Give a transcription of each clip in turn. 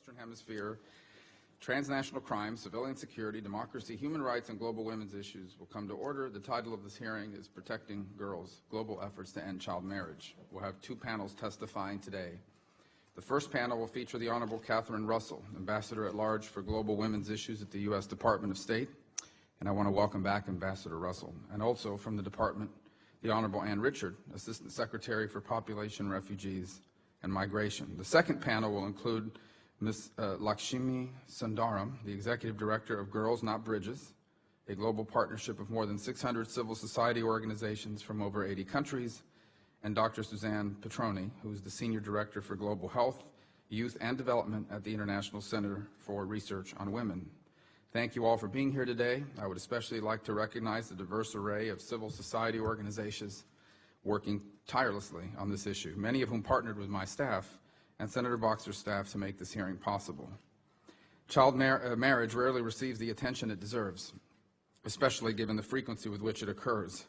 Western Hemisphere, transnational crime, civilian security, democracy, human rights, and global women's issues will come to order. The title of this hearing is Protecting Girls, Global Efforts to End Child Marriage. We'll have two panels testifying today. The first panel will feature the Honorable Catherine Russell, Ambassador at Large for Global Women's Issues at the U.S. Department of State. And I want to welcome back Ambassador Russell. And also from the Department, the Honorable Ann Richard, Assistant Secretary for Population, Refugees, and Migration. The second panel will include Ms. Uh, Lakshmi Sundaram, the Executive Director of Girls Not Brides, a global partnership of more than 600 civil society organizations from over 80 countries, and Dr. Suzanne Petroni, who is the Senior Director for Global Health, Youth, and Development at the International Center for Research on Women. Thank you all for being here today. I would especially like to recognize the diverse array of civil society organizations working tirelessly on this issue, many of whom partnered with my staff and Senator Boxer's staff to make this hearing possible. Child mar uh, marriage rarely receives the attention it deserves, especially given the frequency with which it occurs.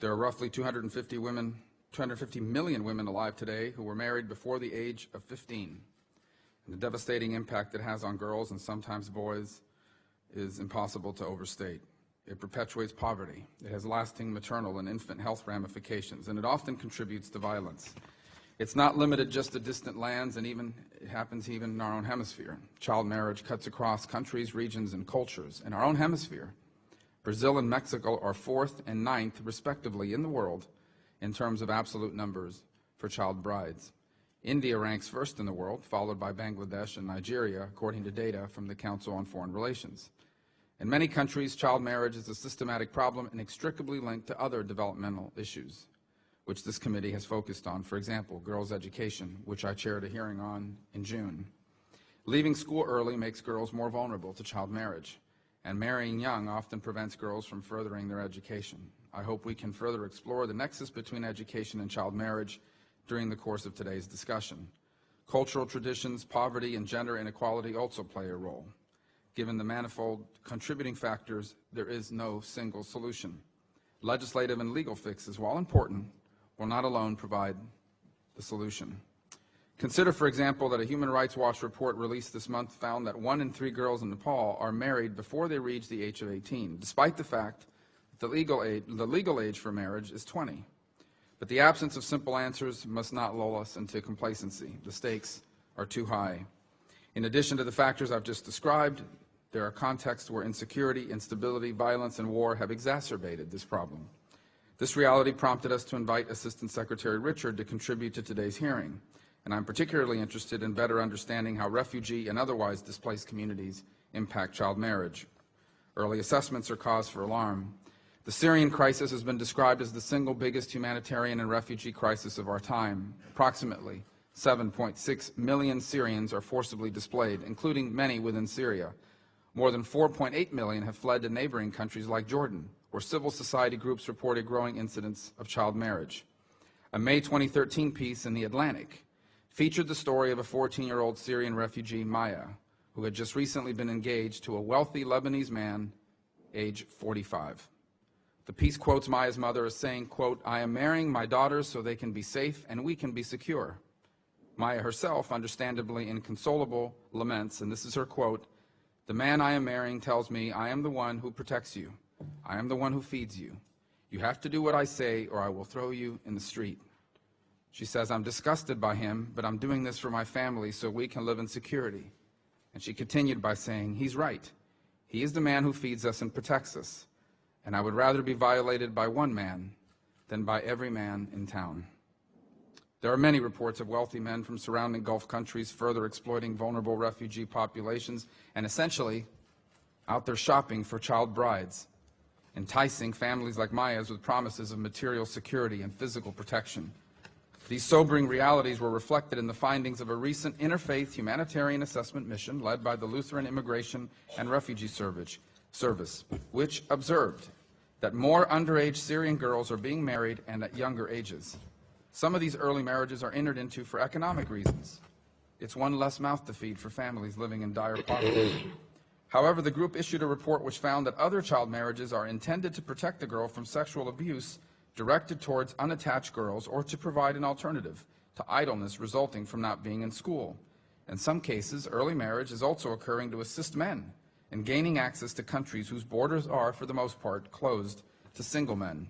There are roughly 250 women 250 million women alive today who were married before the age of 15. And the devastating impact it has on girls and sometimes boys is impossible to overstate. It perpetuates poverty. It has lasting maternal and infant health ramifications, and it often contributes to violence. It's not limited just to distant lands, and even it happens even in our own hemisphere. Child marriage cuts across countries, regions, and cultures. In our own hemisphere, Brazil and Mexico are fourth and ninth, respectively, in the world in terms of absolute numbers for child brides. India ranks first in the world, followed by Bangladesh and Nigeria, according to data from the Council on Foreign Relations. In many countries, child marriage is a systematic problem inextricably linked to other developmental issues, which this committee has focused on. For example, girls' education, which I chaired a hearing on in June. Leaving school early makes girls more vulnerable to child marriage, and marrying young often prevents girls from furthering their education. I hope we can further explore the nexus between education and child marriage during the course of today's discussion. Cultural traditions, poverty, and gender inequality also play a role. Given the manifold contributing factors, there is no single solution. Legislative and legal fixes, while important, will not alone provide the solution. Consider, for example, that a Human Rights Watch report released this month found that one in three girls in Nepal are married before they reach the age of 18, despite the fact the legal age, the legal age for marriage is 20. But the absence of simple answers must not lull us into complacency. The stakes are too high. In addition to the factors I've just described, there are contexts where insecurity, instability, violence, and war have exacerbated this problem. This reality prompted us to invite Assistant Secretary Richard to contribute to today's hearing, and I'm particularly interested in better understanding how refugee and otherwise displaced communities impact child marriage. Early assessments are cause for alarm. The Syrian crisis has been described as the single biggest humanitarian and refugee crisis of our time. Approximately 7.6 million Syrians are forcibly displaced, including many within Syria. More than 4.8 million have fled to neighboring countries like Jordan, where civil society groups reported growing incidents of child marriage. A May 2013 piece in The Atlantic featured the story of a 14-year-old Syrian refugee, Maya, who had just recently been engaged to a wealthy Lebanese man, age 45. The piece quotes Maya's mother as saying, quote, I am marrying my daughters so they can be safe and we can be secure. Maya herself, understandably inconsolable, laments, and this is her quote, the man I am marrying tells me I am the one who protects you. I am the one who feeds you. You have to do what I say or I will throw you in the street. She says, I'm disgusted by him, but I'm doing this for my family so we can live in security. And she continued by saying, he's right. He is the man who feeds us and protects us and I would rather be violated by one man than by every man in town. There are many reports of wealthy men from surrounding Gulf countries further exploiting vulnerable refugee populations and essentially out there shopping for child brides, enticing families like Maya's with promises of material security and physical protection. These sobering realities were reflected in the findings of a recent interfaith humanitarian assessment mission led by the Lutheran Immigration and Refugee Service, which observed that more underage Syrian girls are being married and at younger ages. Some of these early marriages are entered into for economic reasons. It's one less mouth to feed for families living in dire poverty. However, the group issued a report which found that other child marriages are intended to protect the girl from sexual abuse directed towards unattached girls or to provide an alternative to idleness resulting from not being in school. In some cases, early marriage is also occurring to assist men in gaining access to countries whose borders are, for the most part, closed to single men.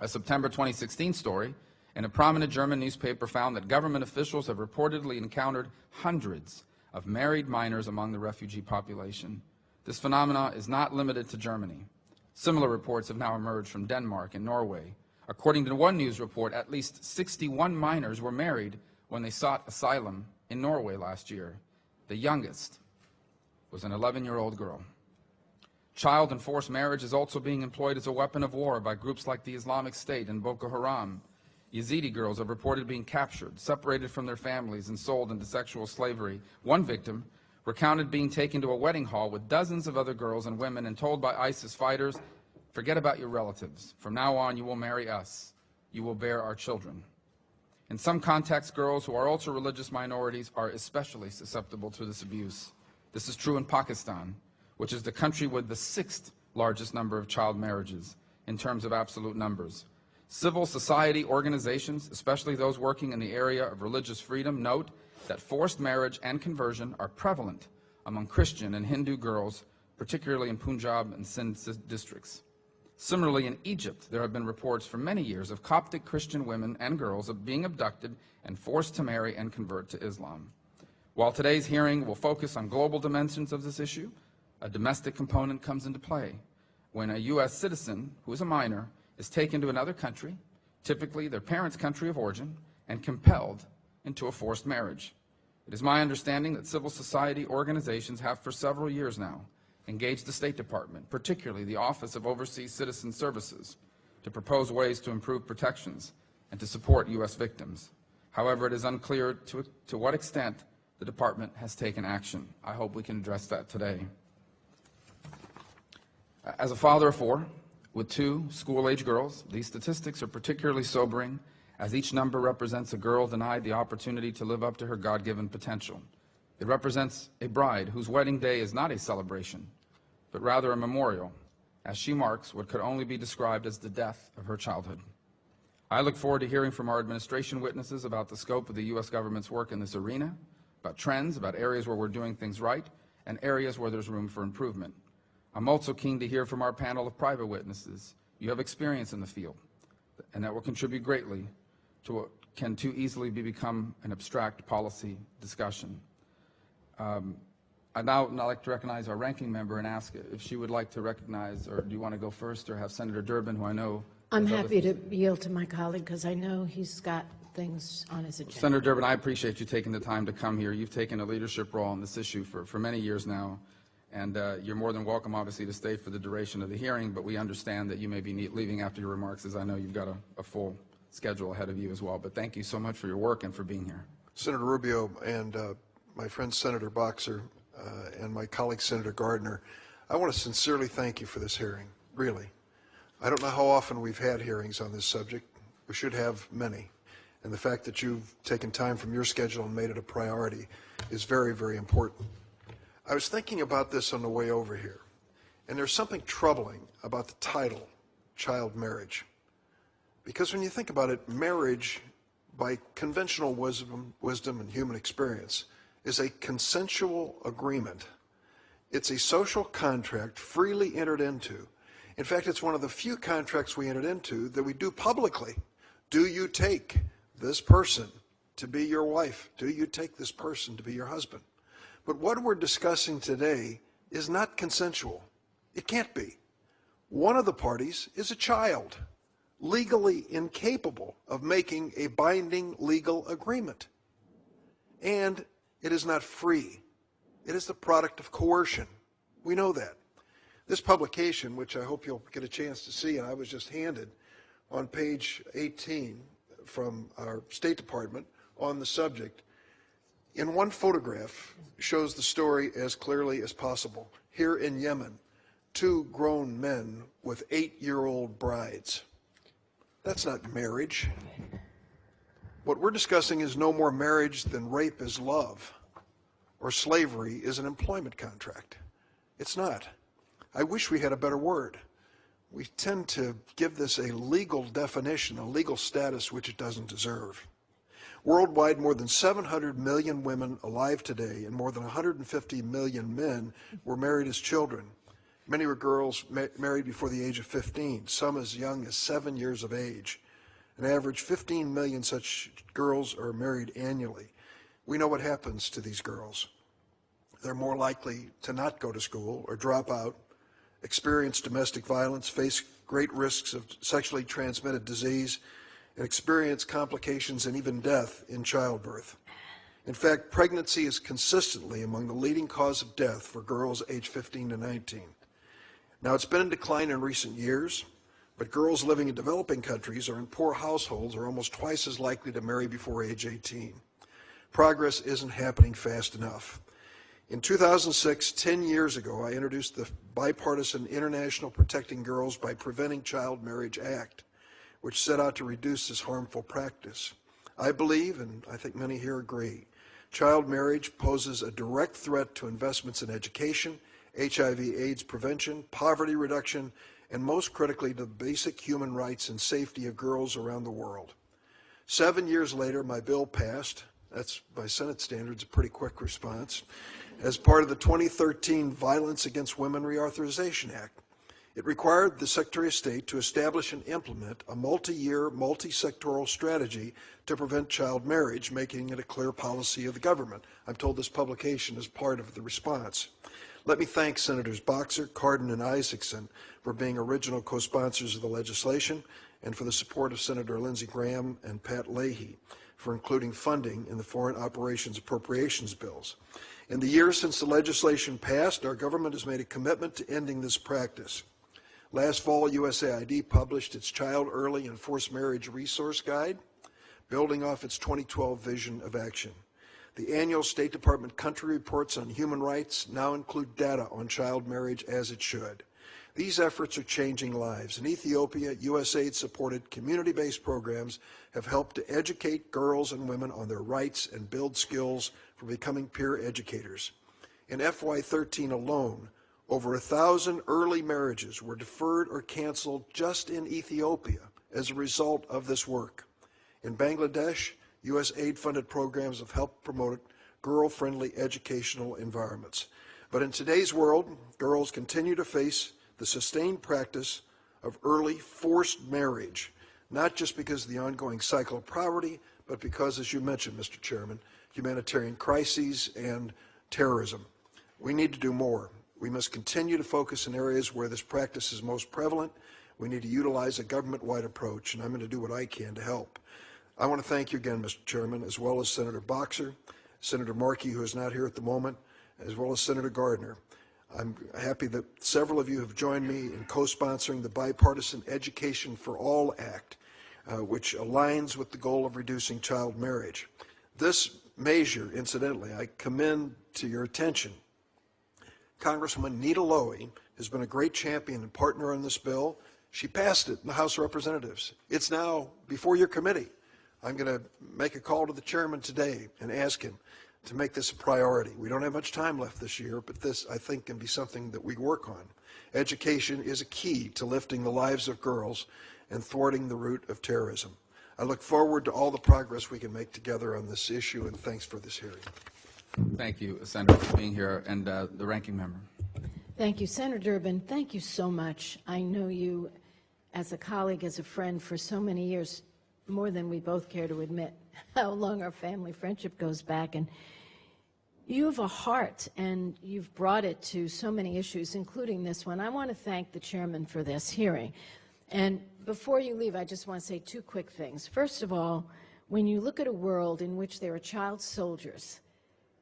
A September 2016 story in a prominent German newspaper found that government officials have reportedly encountered hundreds of married minors among the refugee population. This phenomenon is not limited to Germany. Similar reports have now emerged from Denmark and Norway. According to one news report, at least 61 minors were married when they sought asylum in Norway last year. The youngest was an 11-year-old girl. Child and forced marriage is also being employed as a weapon of war by groups like the Islamic State and Boko Haram. Yazidi girls have reported being captured, separated from their families, and sold into sexual slavery. One victim recounted being taken to a wedding hall with dozens of other girls and women and told by ISIS fighters, forget about your relatives. From now on, you will marry us. You will bear our children. In some contexts, girls who are also religious minorities are especially susceptible to this abuse. This is true in Pakistan, which is the country with the sixth largest number of child marriages in terms of absolute numbers. Civil society organizations, especially those working in the area of religious freedom, note that forced marriage and conversion are prevalent among Christian and Hindu girls, particularly in Punjab and Sindh districts. Similarly, in Egypt, there have been reports for many years of Coptic Christian women and girls being abducted and forced to marry and convert to Islam. While today's hearing will focus on global dimensions of this issue, a domestic component comes into play when a U.S. citizen who is a minor is taken to another country, typically their parents' country of origin, and compelled into a forced marriage. It is my understanding that civil society organizations have for several years now engaged the State Department, particularly the Office of Overseas Citizen Services, to propose ways to improve protections and to support U.S. victims. However, it is unclear to, to what extent the Department has taken action. I hope we can address that today. As a father of four, with two school-age girls, these statistics are particularly sobering as each number represents a girl denied the opportunity to live up to her God-given potential. It represents a bride whose wedding day is not a celebration, but rather a memorial, as she marks what could only be described as the death of her childhood. I look forward to hearing from our administration witnesses about the scope of the U.S. government's work in this arena, about trends, about areas where we're doing things right, and areas where there's room for improvement. I'm also keen to hear from our panel of private witnesses. You have experience in the field, and that will contribute greatly to what can too easily be become an abstract policy discussion. Um, I'd now, now like to recognize our ranking member and ask if she would like to recognize, or do you want to go first, or have Senator Durbin, who I know... I'm happy to yield to my colleague because I know he's got things on his agenda. Senator Durbin, I appreciate you taking the time to come here. You've taken a leadership role on this issue for, for many years now, and uh, you're more than welcome, obviously, to stay for the duration of the hearing, but we understand that you may be leaving after your remarks, as I know you've got a, a full schedule ahead of you as well. But thank you so much for your work and for being here. Senator Rubio and uh, my friend Senator Boxer uh, and my colleague Senator Gardner, I want to sincerely thank you for this hearing, really. I don't know how often we've had hearings on this subject. We should have many. And the fact that you've taken time from your schedule and made it a priority is very, very important. I was thinking about this on the way over here, and there's something troubling about the title, child marriage. Because when you think about it, marriage, by conventional wisdom, wisdom and human experience, is a consensual agreement. It's a social contract freely entered into. In fact, it's one of the few contracts we entered into that we do publicly. Do you take this person to be your wife? Do you take this person to be your husband? But what we're discussing today is not consensual. It can't be. One of the parties is a child, legally incapable of making a binding legal agreement. And it is not free. It is the product of coercion. We know that. This publication, which I hope you'll get a chance to see, and I was just handed on page 18 from our State Department on the subject, in one photograph shows the story as clearly as possible. Here in Yemen, two grown men with eight-year-old brides. That's not marriage. What we're discussing is no more marriage than rape is love or slavery is an employment contract. It's not. I wish we had a better word. We tend to give this a legal definition, a legal status which it doesn't deserve. Worldwide, more than 700 million women alive today and more than 150 million men were married as children. Many were girls ma- married before the age of 15, some as young as seven years of age. An average 15 million such girls are married annually. We know what happens to these girls. They're more likely to not go to school or drop out, experience domestic violence, face great risks of sexually transmitted disease, and experience complications and even death in childbirth. In fact, pregnancy is consistently among the leading cause of death for girls aged 15 to 19. Now, it's been in decline in recent years, but girls living in developing countries or in poor households are almost twice as likely to marry before age 18. Progress isn't happening fast enough. In 2006, 10 years ago, I introduced the bipartisan International Protecting Girls by Preventing Child Marriage Act, which set out to reduce this harmful practice. I believe, and I think many here agree, child marriage poses a direct threat to investments in education, HIV AIDS prevention, poverty reduction, and most critically, the basic human rights and safety of girls around the world. Seven years later, my bill passed. That's, by Senate standards, a pretty quick response. As part of the 2013 Violence Against Women Reauthorization Act, it required the Secretary of State to establish and implement a multi-year, multi-sectoral strategy to prevent child marriage, making it a clear policy of the government. I'm told this publication is part of the response. Let me thank Senators Boxer, Cardin, and Isakson for being original co-sponsors of the legislation and for the support of Senator Lindsey Graham and Pat Leahy for including funding in the Foreign Operations Appropriations bills. In the years since the legislation passed, our government has made a commitment to ending this practice. Last fall, USAID published its Child Early and Forced Marriage Resource Guide, building off its 2012 vision of action. The annual State Department country reports on human rights now include data on child marriage as it should. These efforts are changing lives. In Ethiopia, USAID supported community based programs have helped to educate girls and women on their rights and build skills for becoming peer educators. In FY13 alone, over a thousand early marriages were deferred or canceled just in Ethiopia as a result of this work. In Bangladesh, USAID-funded programs have helped promote girl-friendly educational environments. But in today's world, girls continue to face the sustained practice of early forced marriage, not just because of the ongoing cycle of poverty, but because, as you mentioned, Mr. Chairman, humanitarian crises and terrorism. We need to do more. We must continue to focus in areas where this practice is most prevalent. We need to utilize a government-wide approach, and I'm going to do what I can to help. I want to thank you again, Mr. Chairman, as well as Senator Boxer, Senator Markey, who is not here at the moment, as well as Senator Gardner. I'm happy that several of you have joined me in co-sponsoring the Bipartisan Education for All Act, uh, which aligns with the goal of reducing child marriage. This measure, incidentally, I commend to your attention Congresswoman Nita Lowey has been a great champion and partner on this bill. She passed it in the House of Representatives. It's now before your committee. I'm going to make a call to the chairman today and ask him to make this a priority. We don't have much time left this year, but this, I think, can be something that we work on. Education is a key to lifting the lives of girls and thwarting the root of terrorism. I look forward to all the progress we can make together on this issue, and thanks for this hearing. Thank you, Senator, for being here, and uh, the ranking member. Thank you. Senator Durbin, thank you so much. I know you as a colleague, as a friend for so many years, more than we both care to admit how long our family friendship goes back. And you have a heart, and you've brought it to so many issues, including this one. I want to thank the chairman for this hearing. And before you leave, I just want to say two quick things. First of all, when you look at a world in which there are child soldiers,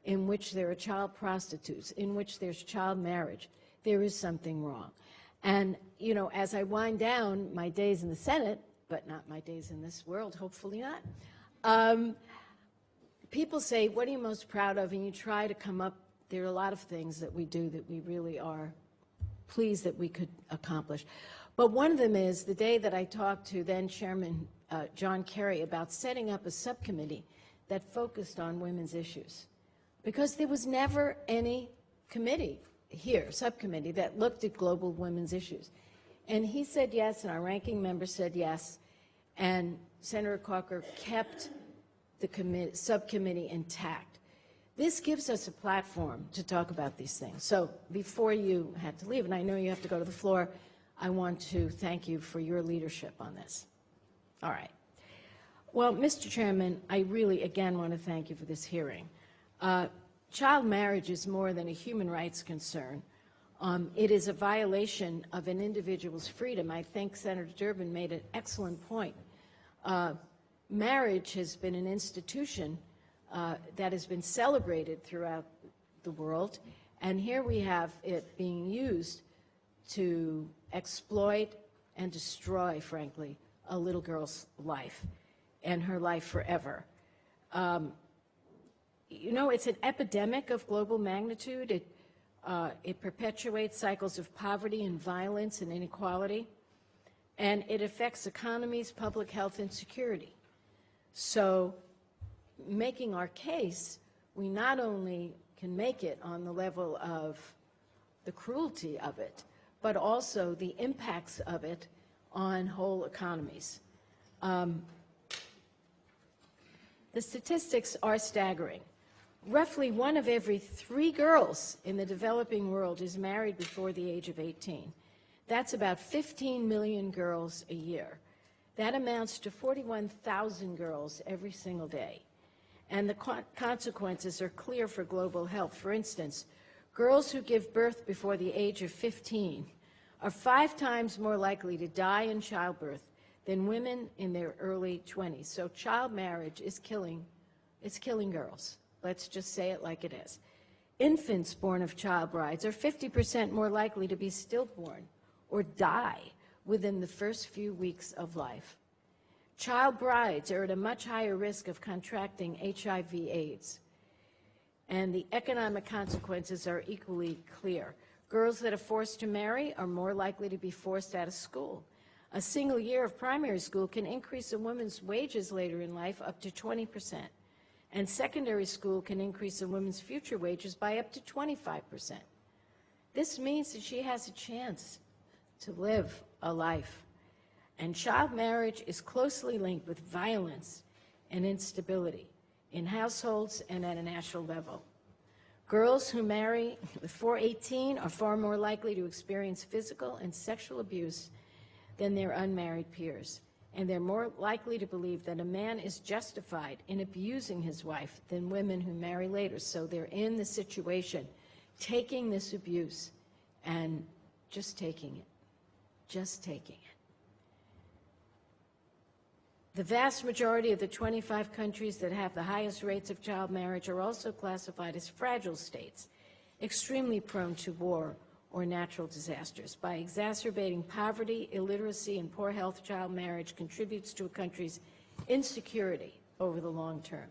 in which there are child prostitutes, in which there's child marriage, there is something wrong. And, you know, as I wind down my days in the Senate, but not my days in this world, hopefully not, um, people say, what are you most proud of? And you try to come up, there are a lot of things that we do that we really are pleased that we could accomplish. But one of them is the day that I talked to then Chairman uh, John Kerry about setting up a subcommittee that focused on women's issues because there was never any committee here, subcommittee, that looked at global women's issues. And he said yes, and our ranking member said yes, and Senator Corker kept the subcommittee intact. This gives us a platform to talk about these things. So before you had to leave, and I know you have to go to the floor, I want to thank you for your leadership on this. All right. Well, Mr. Chairman, I really, again, want to thank you for this hearing. Uh, Child marriage is more than a human rights concern. Um, It is a violation of an individual's freedom. I think Senator Durbin made an excellent point. Uh, Marriage has been an institution uh, that has been celebrated throughout the world, and here we have it being used to exploit and destroy, frankly, a little girl's life and her life forever. Um, you know, it's an epidemic of global magnitude. It, uh, it perpetuates cycles of poverty and violence and inequality, and it affects economies, public health, and security. So, making our case, we not only can make it on the level of the cruelty of it, but also the impacts of it on whole economies. Um, the statistics are staggering. Roughly one of every three girls in the developing world is married before the age of 18. That's about 15 million girls a year. That amounts to 41,000 girls every single day. And the co- consequences are clear for global health. For instance, girls who give birth before the age of 15 are five times more likely to die in childbirth than women in their early 20s. So child marriage is killing, it's killing girls. Let's just say it like it is. Infants born of child brides are 50% more likely to be stillborn or die within the first few weeks of life. Child brides are at a much higher risk of contracting HIV AIDS. And the economic consequences are equally clear. Girls that are forced to marry are more likely to be forced out of school. A single year of primary school can increase a woman's wages later in life up to 20 percent. And secondary school can increase a woman's future wages by up to 25 percent. This means that she has a chance to live a life. And child marriage is closely linked with violence and instability in households and at a national level. Girls who marry before 18 are far more likely to experience physical and sexual abuse than their unmarried peers. And they're more likely to believe that a man is justified in abusing his wife than women who marry later. So they're in the situation, taking this abuse and just taking it, just taking it. The vast majority of the 25 countries that have the highest rates of child marriage are also classified as fragile states, extremely prone to war or natural disasters. By exacerbating poverty, illiteracy, and poor health, child marriage contributes to a country's insecurity over the long term.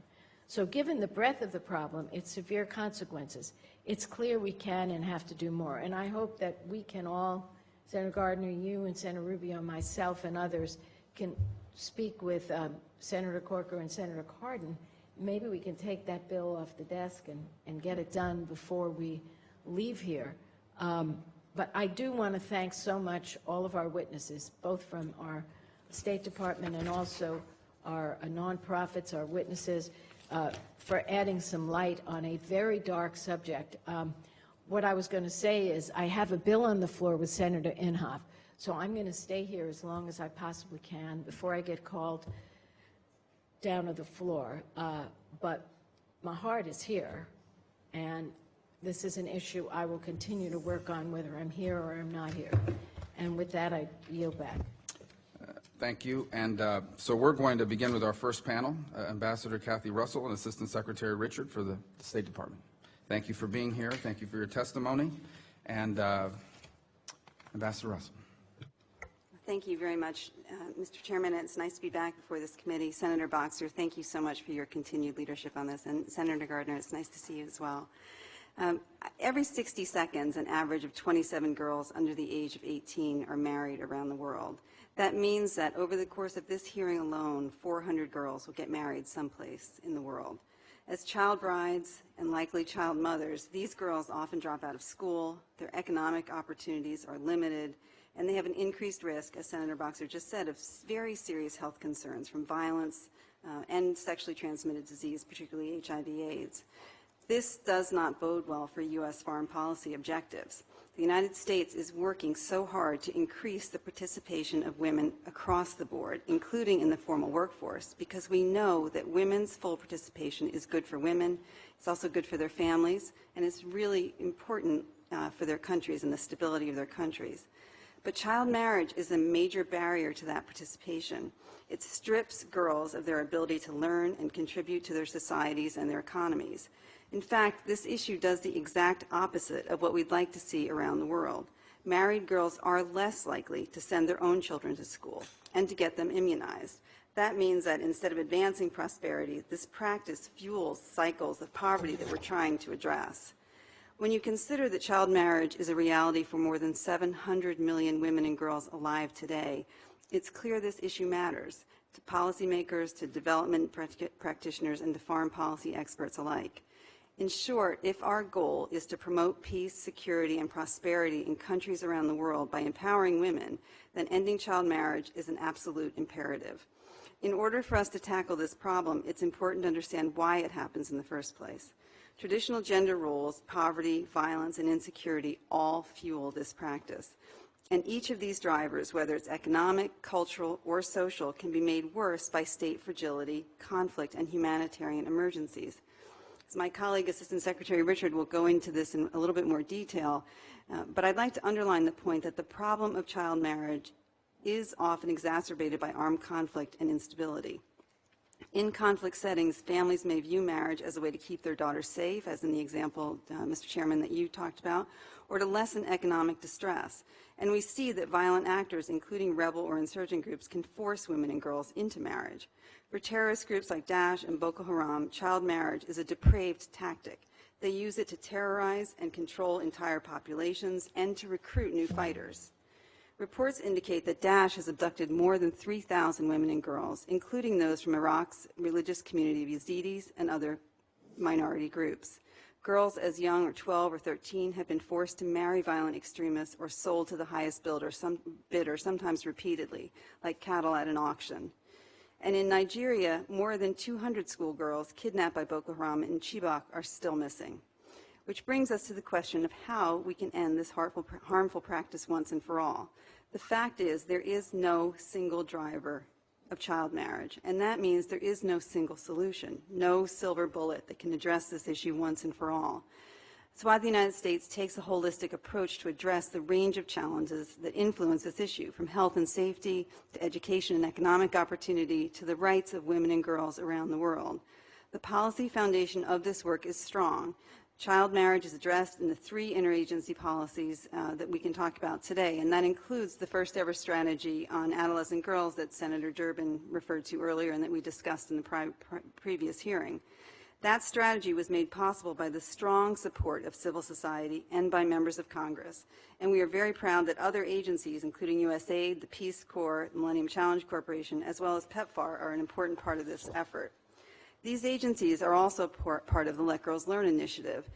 So given the breadth of the problem, its severe consequences, it's clear we can and have to do more. And I hope that we can all, Senator Gardner, you and Senator Rubio, myself and others, can speak with um, Senator Corker and Senator Cardin. Maybe we can take that bill off the desk and, and get it done before we leave here. Um, But I do want to thank so much all of our witnesses, both from our State Department and also our uh, nonprofits, our witnesses, uh, for adding some light on a very dark subject. Um, What I was going to say is, I have a bill on the floor with Senator Inhofe, so I'm going to stay here as long as I possibly can before I get called down to the floor. Uh, But my heart is here, and this is an issue I will continue to work on whether I'm here or I'm not here. And with that, I yield back. Thank you. And uh, so we're going to begin with our first panel, uh, Ambassador Kathy Russell and Assistant Secretary Richard for the State Department. Thank you for being here. Thank you for your testimony. And uh, Ambassador Russell. Thank you very much, uh, Mr. Chairman. It's nice to be back before this committee. Senator Boxer, thank you so much for your continued leadership on this. And Senator Gardner, it's nice to see you as well. Um, every 60 seconds, an average of 27 girls under the age of 18 are married around the world. That means that over the course of this hearing alone, 400 girls will get married someplace in the world. As child brides and likely child mothers, these girls often drop out of school, their economic opportunities are limited, and they have an increased risk, as Senator Boxer just said, of very serious health concerns from violence, uh, and sexually transmitted disease, particularly HIV/AIDS. This does not bode well for U.S. foreign policy objectives. The United States is working so hard to increase the participation of women across the board, including in the formal workforce, because we know that women's full participation is good for women, it's also good for their families, and it's really important uh, for their countries and the stability of their countries. But child marriage is a major barrier to that participation. It strips girls of their ability to learn and contribute to their societies and their economies. In fact, this issue does the exact opposite of what we'd like to see around the world. Married girls are less likely to send their own children to school and to get them immunized. That means that instead of advancing prosperity, this practice fuels cycles of poverty that we're trying to address. When you consider that child marriage is a reality for more than 700 million women and girls alive today, it's clear this issue matters to policymakers, to development practitioners, and to foreign policy experts alike. In short, if our goal is to promote peace, security, and prosperity in countries around the world by empowering women, then ending child marriage is an absolute imperative. In order for us to tackle this problem, it's important to understand why it happens in the first place. Traditional gender roles, poverty, violence, and insecurity all fuel this practice. And each of these drivers, whether it's economic, cultural, or social, can be made worse by state fragility, conflict, and humanitarian emergencies. My colleague, Assistant Secretary Richard, will go into this in a little bit more detail, uh, but I'd like to underline the point that the problem of child marriage is often exacerbated by armed conflict and instability. In conflict settings, families may view marriage as a way to keep their daughters safe, as in the example, uh, Mr. Chairman, that you talked about, or to lessen economic distress. And we see that violent actors, including rebel or insurgent groups, can force women and girls into marriage. For terrorist groups like Daesh and Boko Haram, child marriage is a depraved tactic. They use it to terrorize and control entire populations and to recruit new fighters. Reports indicate that Daesh has abducted more than 3,000 women and girls, including those from Iraq's religious community of Yazidis and other minority groups. Girls as young or 12 or 13 have been forced to marry violent extremists or sold to the highest bidder, some, bidder sometimes repeatedly, like cattle at an auction. And in Nigeria, more than 200 schoolgirls kidnapped by Boko Haram in Chibok are still missing. Which brings us to the question of how we can end this harmful, harmful practice once and for all. The fact is there is no single driver of child marriage, and that means there is no single solution, no silver bullet that can address this issue once and for all. The United States takes a holistic approach to address the range of challenges that influence this issue, from health and safety to education and economic opportunity to the rights of women and girls around the world. The policy foundation of this work is strong. Child marriage is addressed in the three interagency policies uh, that we can talk about today, and that includes the first ever strategy on adolescent girls that Senator Durbin referred to earlier and that we discussed in the previous hearing. That strategy was made possible by the strong support of civil society and by members of Congress. And we are very proud that other agencies, including USAID, the Peace Corps, the Millennium Challenge Corporation, as well as PEPFAR, are an important part of this effort. These agencies are also part of the Let Girls Learn initiative,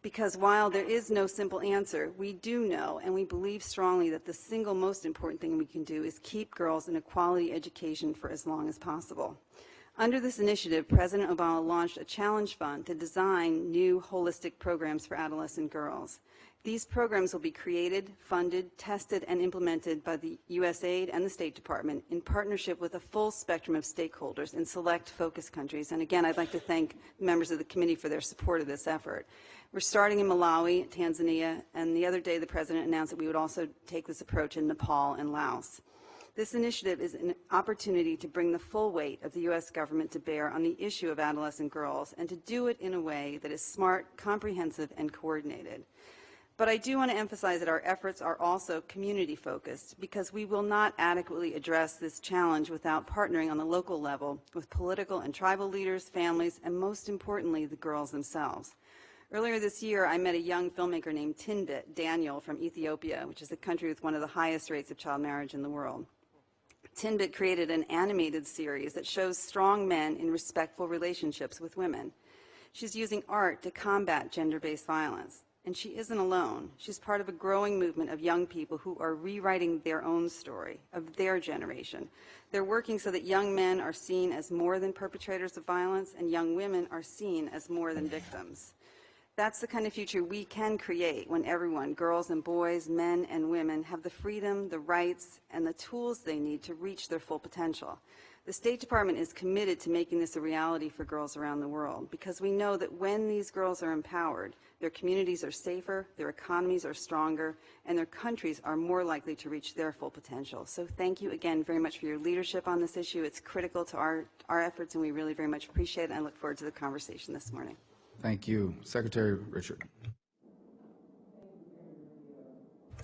because while there is no simple answer, we do know and we believe strongly that the single most important thing we can do is keep girls in a quality education for as long as possible. Under this initiative, President Obama launched a challenge fund to design new holistic programs for adolescent girls. These programs will be created, funded, tested, and implemented by the USAID and the State Department in partnership with a full spectrum of stakeholders in select focus countries. And again, I'd like to thank members of the committee for their support of this effort. We're starting in Malawi, Tanzania, and the other day the President announced that we would also take this approach in Nepal and Laos. This initiative is an opportunity to bring the full weight of the U.S. government to bear on the issue of adolescent girls and to do it in a way that is smart, comprehensive, and coordinated. But I do want to emphasize that our efforts are also community focused because we will not adequately address this challenge without partnering on the local level with political and tribal leaders, families, and most importantly, the girls themselves. Earlier this year, I met a young filmmaker named Tinbit Daniel from Ethiopia, which is a country with one of the highest rates of child marriage in the world. Tinbit created an animated series that shows strong men in respectful relationships with women. She's using art to combat gender-based violence. And she isn't alone. She's part of a growing movement of young people who are rewriting their own story, of their generation. They're working so that young men are seen as more than perpetrators of violence and young women are seen as more than victims. That's the kind of future we can create when everyone, girls and boys, men and women, have the freedom, the rights, and the tools they need to reach their full potential. The State Department is committed to making this a reality for girls around the world because we know that when these girls are empowered, their communities are safer, their economies are stronger, and their countries are more likely to reach their full potential. So thank you again very much for your leadership on this issue. It's critical to our, our efforts, and we really very much appreciate it. And I look forward to the conversation this morning. Thank you. Secretary Richard.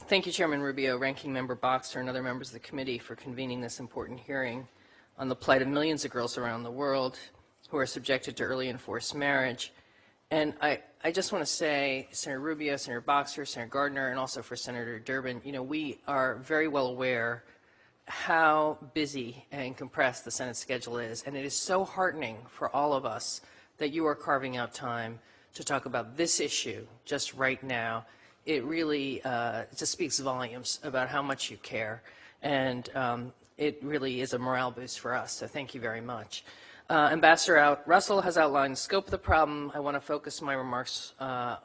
Thank you, Chairman Rubio, Ranking Member Boxer, and other members of the committee for convening this important hearing on the plight of millions of girls around the world who are subjected to early and forced marriage. And I, I just want to say, Senator Rubio, Senator Boxer, Senator Gardner, and also for Senator Durbin, you know, we are very well aware how busy and compressed the Senate schedule is, and it is so heartening for all of us that you are carving out time to talk about this issue just right now. It really uh, just speaks volumes about how much you care, and um, it really is a morale boost for us, so thank you very much. Uh, Ambassador out, Russell has outlined the scope of the problem. I want to focus my remarks uh,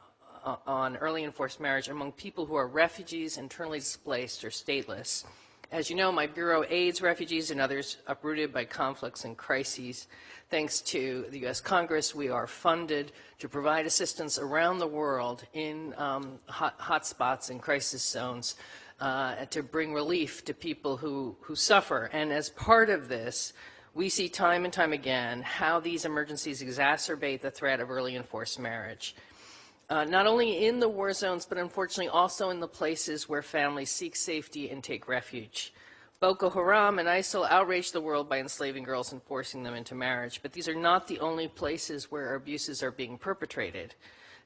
on early and forced marriage among people who are refugees, internally displaced, or stateless. As you know, my Bureau aids refugees and others uprooted by conflicts and crises. Thanks to the U.S. Congress, we are funded to provide assistance around the world in um, hot, hot spots and crisis zones uh, to bring relief to people who, who suffer. And as part of this, we see time and time again how these emergencies exacerbate the threat of early and forced marriage. Uh, not only in the war zones, but unfortunately also in the places where families seek safety and take refuge. Boko Haram and ISIL outrage the world by enslaving girls and forcing them into marriage, but these are not the only places where abuses are being perpetrated.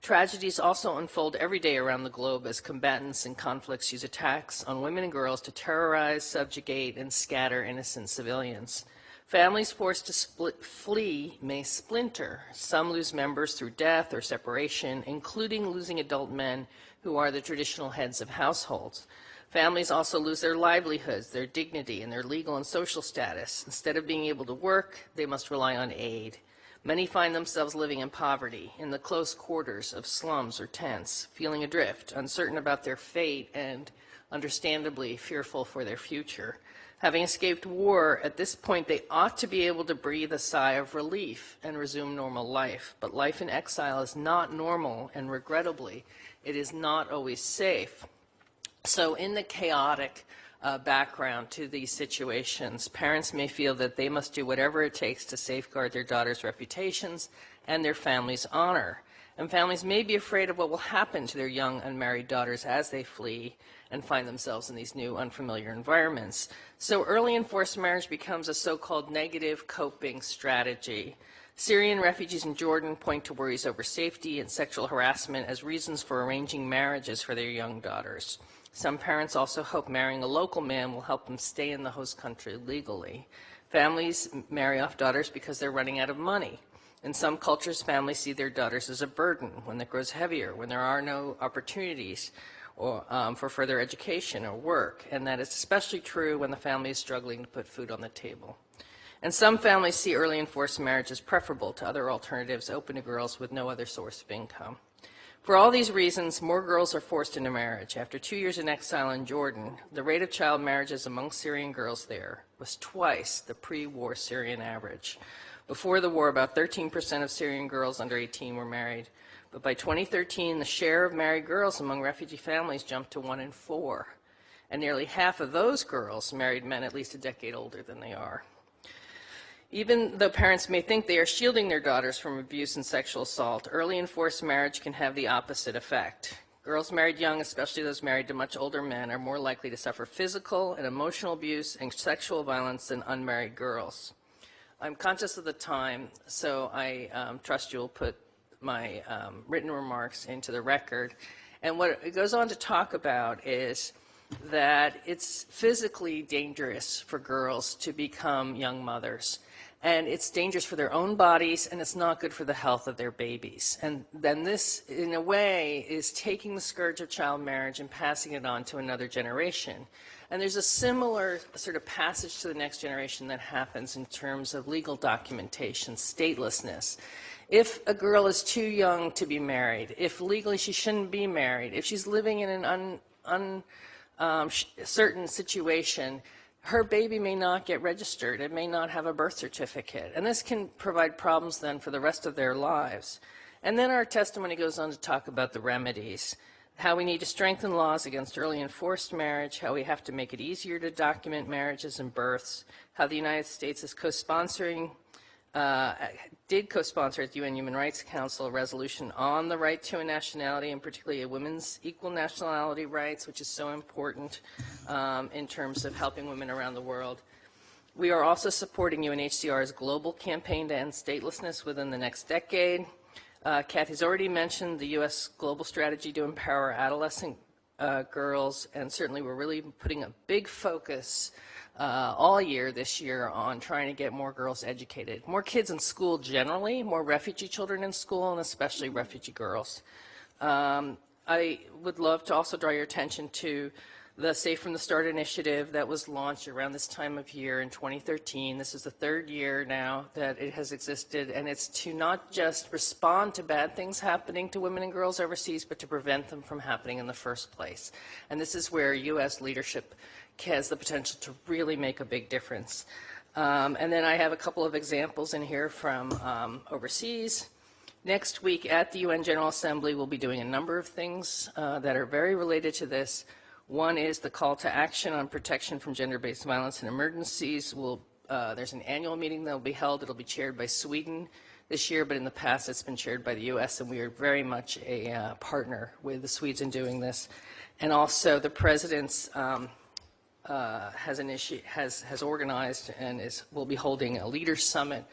Tragedies also unfold every day around the globe as combatants in conflicts use attacks on women and girls to terrorize, subjugate, and scatter innocent civilians. Families forced to split, flee may splinter. Some lose members through death or separation, including losing adult men who are the traditional heads of households. Families also lose their livelihoods, their dignity, and their legal and social status. Instead of being able to work, they must rely on aid. Many find themselves living in poverty, in the close quarters of slums or tents, feeling adrift, uncertain about their fate, and understandably fearful for their future. Having escaped war, at this point they ought to be able to breathe a sigh of relief and resume normal life. But life in exile is not normal, and regrettably, it is not always safe. So in the chaotic uh, background to these situations, parents may feel that they must do whatever it takes to safeguard their daughters' reputations and their family's honor. And families may be afraid of what will happen to their young unmarried daughters as they flee and find themselves in these new unfamiliar environments. So early and forced marriage becomes a so-called negative coping strategy. Syrian refugees in Jordan point to worries over safety and sexual harassment as reasons for arranging marriages for their young daughters. Some parents also hope marrying a local man will help them stay in the host country legally. Families marry off daughters because they're running out of money. In some cultures, families see their daughters as a burden when it grows heavier, when there are no opportunities or, um, for further education or work, and that is especially true when the family is struggling to put food on the table. And some families see early and forced marriage as preferable to other alternatives open to girls with no other source of income. For all these reasons, more girls are forced into marriage. After two years in exile in Jordan, the rate of child marriages among Syrian girls there was twice the pre-war Syrian average. Before the war, about 13% of Syrian girls under 18 were married. But by 2013, the share of married girls among refugee families jumped to one in four. And nearly half of those girls married men at least a decade older than they are. Even though parents may think they are shielding their daughters from abuse and sexual assault, early and forced marriage can have the opposite effect. Girls married young, especially those married to much older men, are more likely to suffer physical and emotional abuse and sexual violence than unmarried girls. I'm conscious of the time, so I um, trust you'll put my um, written remarks into the record. And what it goes on to talk about is that it's physically dangerous for girls to become young mothers. And it's dangerous for their own bodies, and it's not good for the health of their babies. And then this, in a way, is taking the scourge of child marriage and passing it on to another generation. And there's a similar sort of passage to the next generation that happens in terms of legal documentation, statelessness. If a girl is too young to be married, if legally she shouldn't be married, if she's living in an un, un, um, certain situation, her baby may not get registered. It may not have a birth certificate. And this can provide problems then for the rest of their lives. And then our testimony goes on to talk about the remedies how we need to strengthen laws against early and forced marriage, how we have to make it easier to document marriages and births, how the United States is co-sponsoring, did co-sponsor at the UN Human Rights Council a resolution on the right to a nationality, and particularly a women's equal nationality rights, which is so important um, in terms of helping women around the world. We are also supporting UNHCR's global campaign to end statelessness within the next decade. Uh, Kathy's already mentioned the U.S. global strategy to empower adolescent uh, girls, and certainly we're really putting a big focus uh, all year this year on trying to get more girls educated. More kids in school generally, more refugee children in school, and especially refugee girls. Um, I would love to also draw your attention to the Safe from the Start initiative that was launched around this time of year in 2013. This is the third year now that it has existed, and it's to not just respond to bad things happening to women and girls overseas, but to prevent them from happening in the first place. And this is where U.S. leadership has the potential to really make a big difference. Um, and then I have a couple of examples in here from um, overseas. Next week at the UN General Assembly, we'll be doing a number of things uh, that are very related to this. One is the call to action on protection from gender-based violence in emergencies. We'll, uh, there's an annual meeting that will be held. It'll be chaired by Sweden this year, but in the past it's been chaired by the U.S., and we are very much a uh, partner with the Swedes in doing this. And also the President's um, uh, has, has, has organized and is, will be holding a leaders summit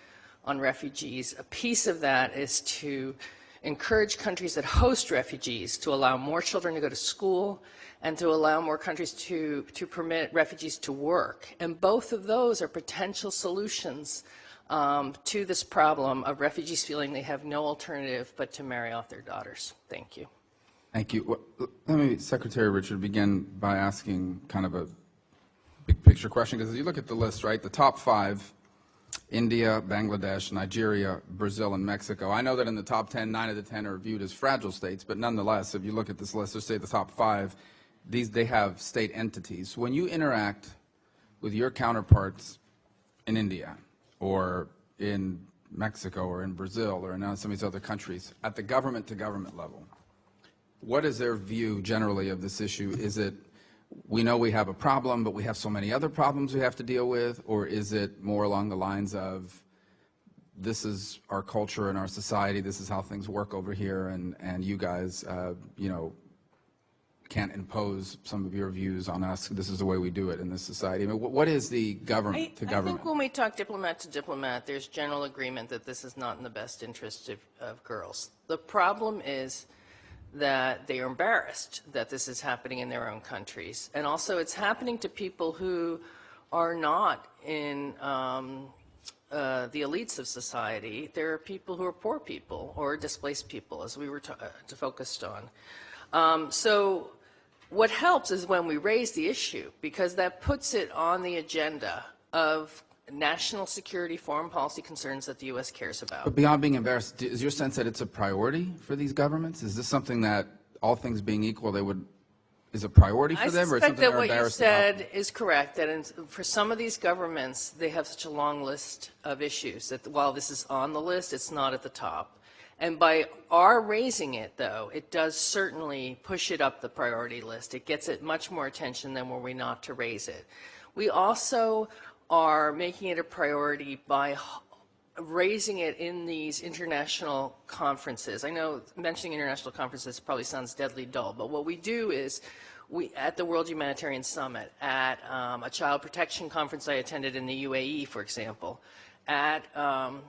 on refugees. A piece of that is to encourage countries that host refugees to allow more children to go to school and to allow more countries to, to permit refugees to work. And both of those are potential solutions um, to this problem of refugees feeling they have no alternative but to marry off their daughters. Thank you. Thank you. Well, Let me, Secretary Richard, begin by asking kind of a big picture question, because you look at the list, right, the top five, India, Bangladesh, Nigeria, Brazil, and Mexico. I know that in the top 10, nine of the 10 are viewed as fragile states, but nonetheless, if you look at this list, let's say the top five, these, they have state entities. When you interact with your counterparts in India or in Mexico or in Brazil or in some of these other countries at the government to government level, what is their view generally of this issue? Is it, we know we have a problem, but we have so many other problems we have to deal with? Or is it more along the lines of, this is our culture and our society, this is how things work over here, and, and you guys, uh, you know, can't impose some of your views on us. This is the way we do it in this society. I mean, what is the I, government to I government? think when we talk diplomat to diplomat, there's general agreement that this is not in the best interest of, of girls. The problem is that they are embarrassed that this is happening in their own countries. And also it's happening to people who are not in um, uh, the elites of society. There are people who are poor people or displaced people, as we were uh, focused on. Um, so what helps is when we raise the issue, because that puts it on the agenda of national security, foreign policy concerns that the U.S. cares about. But beyond being embarrassed, is your sense that it's a priority for these governments? Is this something that, all things being equal, they would, is a priority for I them, or suspect something that what you embarrassed about? said is correct, that in, for some of these governments, they have such a long list of issues that while this is on the list, it's not at the top. And by our raising it, though, it does certainly push it up the priority list. It gets it much more attention than were we not to raise it. We also are making it a priority by raising it in these international conferences. I know mentioning international conferences probably sounds deadly dull, but what we do is we, at the World Humanitarian Summit, at um, a child protection conference I attended in the UAE, for example, at um,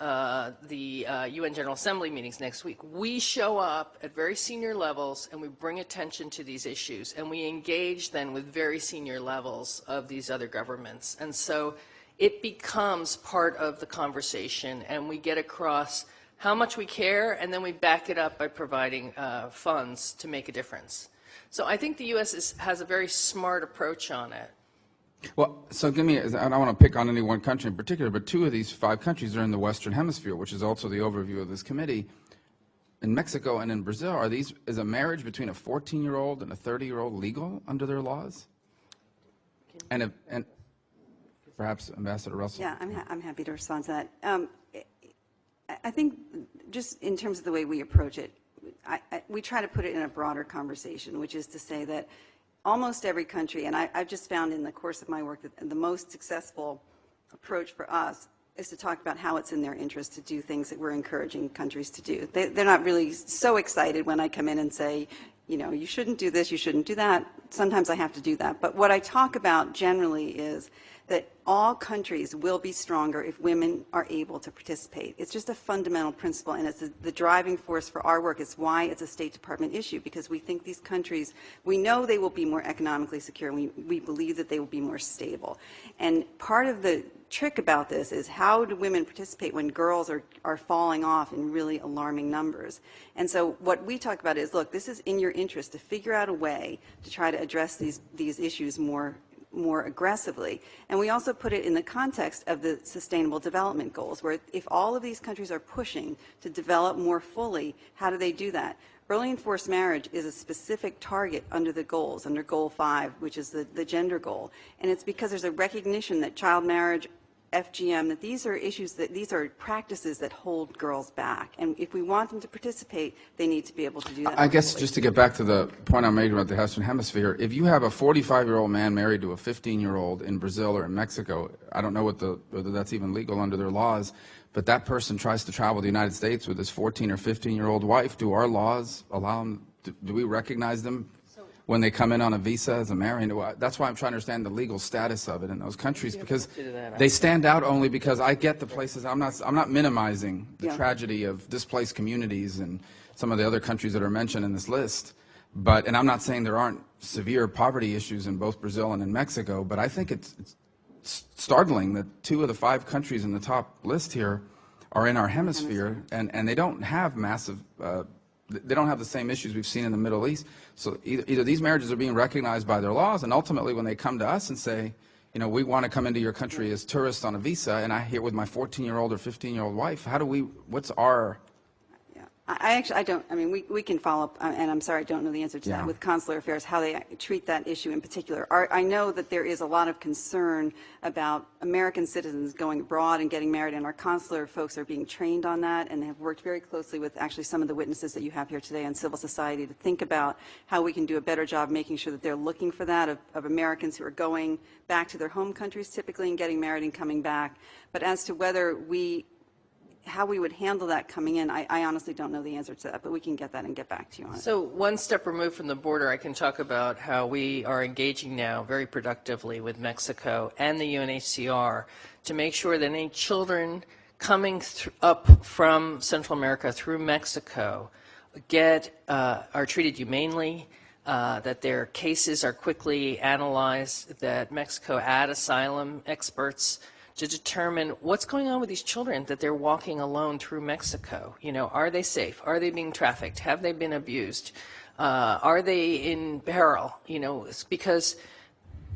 uh, the uh, UN General Assembly meetings next week, we show up at very senior levels and we bring attention to these issues and we engage then with very senior levels of these other governments. And so it becomes part of the conversation and we get across how much we care and then we back it up by providing uh, funds to make a difference. So I think the U.S. Is, has a very smart approach on it. Well, so give me, I don't want to pick on any one country in particular, but two of these five countries are in the Western Hemisphere, which is also the overview of this committee. In Mexico and in Brazil, are these, is a marriage between a 14-year-old and a 30-year-old legal under their laws? And, if, and perhaps Ambassador Russell? Yeah, I'm, ha- I'm happy to respond to that. Um, I- I think just in terms of the way we approach it, I, I, we try to put it in a broader conversation, which is to say that almost every country, and I, I've just found in the course of my work that the most successful approach for us is to talk about how it's in their interest to do things that we're encouraging countries to do. They, they're not really so excited when I come in and say, you know, you shouldn't do this, you shouldn't do that. Sometimes I have to do that. But what I talk about generally is that all countries will be stronger if women are able to participate. It's just a fundamental principle, and it's the driving force for our work. It's why it's a State Department issue, because we think these countries, we know they will be more economically secure, we, we believe that they will be more stable. And part of the trick about this is how do women participate when girls are, are falling off in really alarming numbers? And so what we talk about is, look, this is in your interest to figure out a way to try to address these, these issues more more aggressively. And we also put it in the context of the Sustainable Development Goals, where if all of these countries are pushing to develop more fully, how do they do that? Early and forced marriage is a specific target under the goals, under Goal 5, which is the, the gender goal. And it's because there's a recognition that child marriage, FGM, that these are issues that these are practices that hold girls back. And if we want them to participate, they need to be able to do that. I guess just to get back to the point I made about the Western Hemisphere, if you have a 45-year-old man married to a 15-year-old in Brazil or in Mexico, I don't know what the, whether that's even legal under their laws, but that person tries to travel to the United States with his 14 or 15-year-old wife, do our laws allow them, do, do we recognize them when they come in on a visa as a I- That's why I'm trying to understand the legal status of it in those countries, because they stand out only because I get the places, I'm not, I'm not minimizing the Yeah. tragedy of displaced communities and some of the other countries that are mentioned in this list. But, and I'm not saying there aren't severe poverty issues in both Brazil and in Mexico, but I think it's, it's startling that two of the five countries in the top list here are in our hemisphere, and, and they don't have massive, uh, they don't have the same issues we've seen in the Middle East. So either, either these marriages are being recognized by their laws, and ultimately when they come to us and say, you know, we want to come into your country as tourists on a visa, and I here with my 14-year-old or 15-year-old wife, how do we, what's our. I actually, I don't, I mean, we, we can follow up, uh, and I'm sorry, I don't know the answer to Yeah. that with consular affairs, how they treat that issue in particular. Our- I know that there is a lot of concern about American citizens going abroad and getting married, and our consular folks are being trained on that and they have worked very closely with actually some of the witnesses that you have here today on civil society to think about how we can do a better job making sure that they're looking for that of, of Americans who are going back to their home countries typically and getting married and coming back. But as to whether we how we would handle that coming in, I, I honestly don't know the answer to that, but we can get that and get back to you on it. So one step removed from the border, I can talk about how we are engaging now very productively with Mexico and the UNHCR to make sure that any children coming up from Central America through Mexico get uh, are treated humanely, uh, that their cases are quickly analyzed, that Mexico add asylum experts to determine what's going on with these children that they're walking alone through Mexico. You know, are they safe? Are they being trafficked? Have they been abused? Uh, are they in peril? You know, because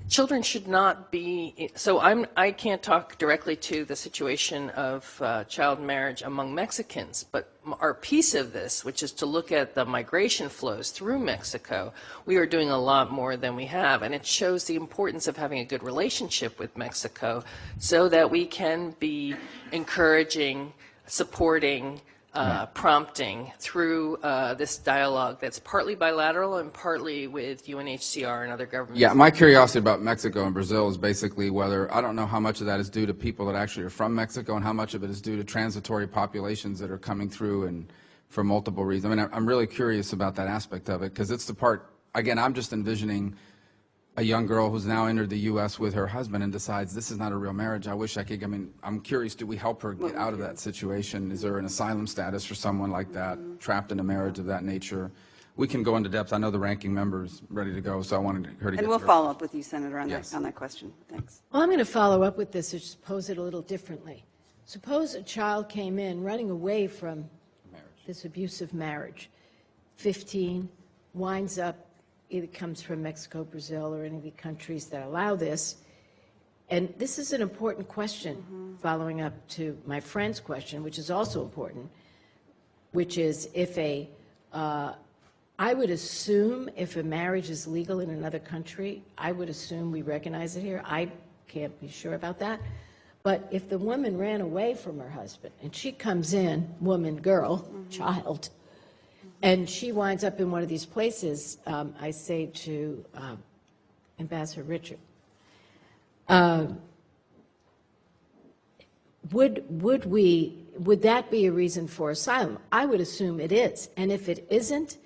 children should not be so i'm i can't talk directly to the situation of uh, child marriage among mexicans but our piece of this which is to look at the migration flows through mexico we are doing a lot more than we have and it shows the importance of having a good relationship with mexico so that we can be encouraging supporting uh, prompting through uh, this dialogue that's partly bilateral and partly with UNHCR and other governments. Yeah, my curiosity about Mexico and Brazil is basically whether, I don't know how much of that is due to people that actually are from Mexico and how much of it is due to transitory populations that are coming through and for multiple reasons. I mean, I'm really curious about that aspect of it because it's the part, again, I'm just envisioning a young girl who's now entered the U.S. with her husband and decides this is not a real marriage, I wish I could, I mean, I'm curious, do we help her get out of that situation? Is there an asylum status for someone like that, trapped in a marriage of that nature? We can go into depth. I know the ranking member's ready to go, so I wanted her to get And we'll her- follow up with you, Senator, on that, Yes. on that question. Thanks. Well, I'm going to follow up with this, or just pose it a little differently. Suppose a child came in running away from marriage. this abusive marriage, 15, winds up, either comes from Mexico, Brazil, or any of the countries that allow this. And this is an important question, following up to my friend's question, which is also important, which is if a, uh, I would assume if a marriage is legal in another country, I would assume we recognize it here. I can't be sure about that. But if the woman ran away from her husband and she comes in, woman, girl, child, and she winds up in one of these places, um, I say to um, Ambassador Richard, um, would, would we, would that be a reason for asylum? I would assume it is. And if it isn't,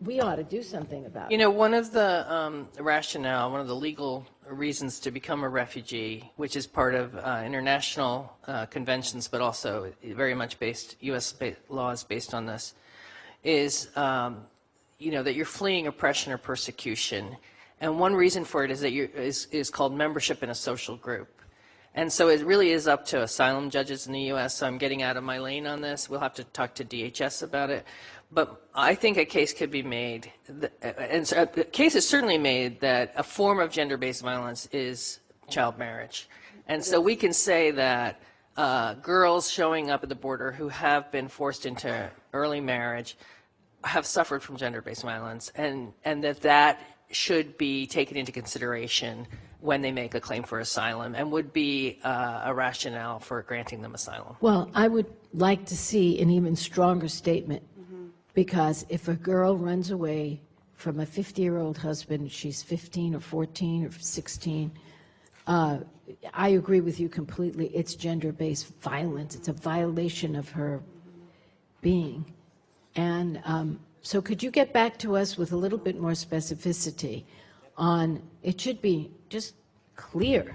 we ought to do something about it. You know, one of the um, rationale, one of the legal reasons to become a refugee, which is part of uh, international uh, conventions, but also very much based, U.S. laws based on this, is, um, you know, that you're fleeing oppression or persecution. And one reason for it is that you're, is, is called membership in a social group. And so it really is up to asylum judges in the U.S. So I'm getting out of my lane on this. We'll have to talk to DHS about it. But I think a case could be made, th- and so a case is certainly made that a form of gender-based violence is child marriage. And so we can say that uh, girls showing up at the border who have been forced into early marriage have suffered from gender-based violence, and, and that that should be taken into consideration when they make a claim for asylum and would be uh, a rationale for granting them asylum. Well, I would like to see an even stronger statement, because if a girl runs away from a 50-year-old husband, she's 15 or 14 or 16, uh, I agree with you completely. It's gender-based violence. It's a violation of her being. And um, so could you get back to us with a little bit more specificity on, it should be just clear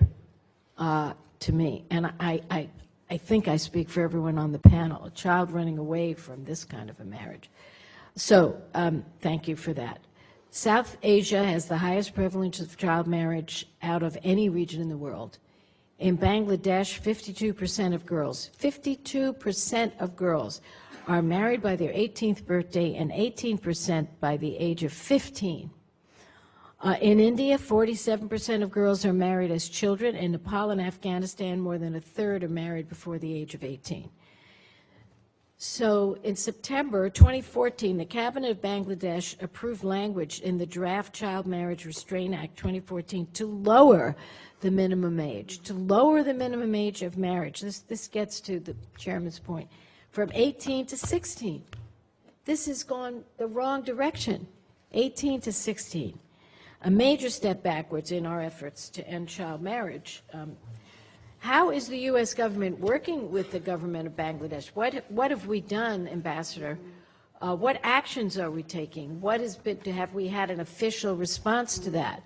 uh, to me, and I, I, I think I speak for everyone on the panel, a child running away from this kind of a marriage. So, um, thank you for that. South Asia has the highest prevalence of child marriage out of any region in the world. In Bangladesh, 52% of girls, 52% of girls are married by their 18th birthday and 18% by the age of 15. Uh, in India, 47% of girls are married as children. In Nepal and Afghanistan, more than a third are married before the age of 18. So in September 2014, the Cabinet of Bangladesh approved language in the draft Child Marriage Restraint Act 2014 to lower the minimum age, to lower the minimum age of marriage. This, this gets to the chairman's point, from 18 to 16. This has gone the wrong direction, 18 to 16. A major step backwards in our efforts to end child marriage. Um, how is the U.S. government working with the government of Bangladesh? What, what have we done, Ambassador? Uh, what actions are we taking? What has been, have we had an official response to that?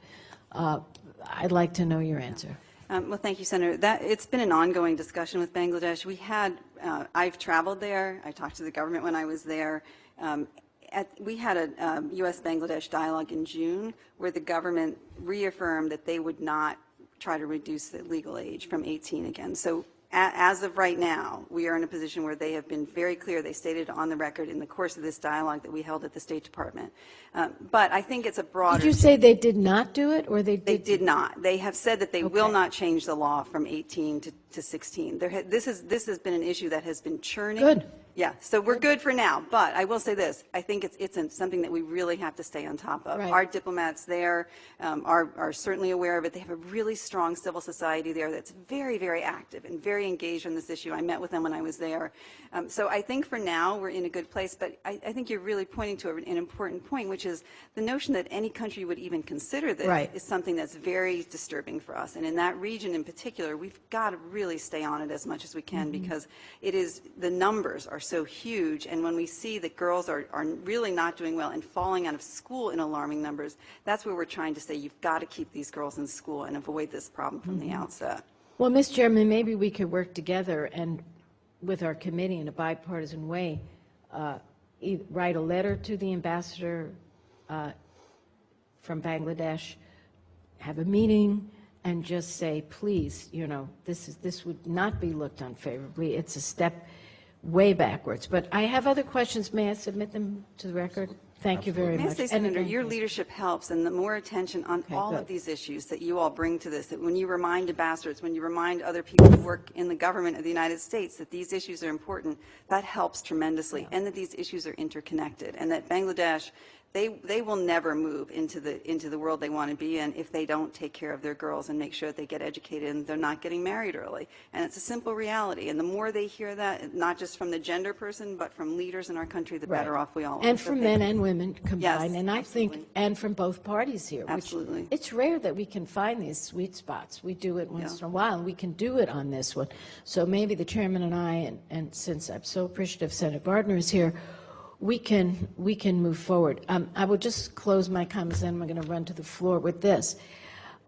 Uh, I'd like to know your answer. Um, Well, thank you, Senator. That, it's been an ongoing discussion with Bangladesh. We had, uh, I've traveled there, I talked to the government when I was there. Um, at, we had a um, U.S.-Bangladesh dialogue in June where the government reaffirmed that they would not try to reduce the legal age from 18 again. So a- as of right now, we are in a position where they have been very clear, they stated on the record in the course of this dialogue that we held at the State Department. Um, But I think it's a broader. Did you say they did not do it, or they did? They did not. They have said that they will not change the law from 18 to, to 16. There, ha- this is, this has been an issue that has been churning. Good. Yeah, so we're good for now, but I will say this, I think it's, it's something that we really have to stay on top of. Right. Our diplomats there um, are, are certainly aware of it. They have a really strong civil society there that's very, very active and very engaged on this issue. I met with them when I was there. Um, So I think for now, we're in a good place, but I, I think you're really pointing to an important point, which is the notion that any country would even consider this Right. is something that's very disturbing for us. And in that region in particular, we've got to really stay on it as much as we can because it is, the numbers are so huge, and when we see that girls are, are really not doing well and falling out of school in alarming numbers, that's where we're trying to say, you've got to keep these girls in school and avoid this problem from the outset. Well, Ms. Chairman, maybe we could work together and, with our committee in a bipartisan way, uh, e- write a letter to the ambassador uh, from Bangladesh, have a meeting, and just say, please, you know, this is, this would not be looked unfavorably. It's a step way backwards. But I have other questions. May I submit them to the record? Thank you very May I much. say, Senator, your leadership helps, and the more attention on Okay, all good. of these issues that you all bring to this, that when you remind ambassadors, when you remind other people who work in the government of the United States that these issues are important, that helps tremendously, and that these issues are interconnected, and that Bangladesh, they, they will never move into the, into the world they want to be in if they don't take care of their girls and make sure that they get educated and they're not getting married early. And it's a simple reality, and the more they hear that, not just from the gender person, but from leaders in our country, the better off we all are. And from men and women combined, Yes, and I think, and from both parties here. which- Absolutely. It's rare that we can find these sweet spots. We do it once in a while, and we can do it on this one. So maybe the chairman and I, and, and since I'm so appreciative Senator Gardner is here, we can, we can move forward. Um, I will just close my comments, and I'm going to run to the floor with this.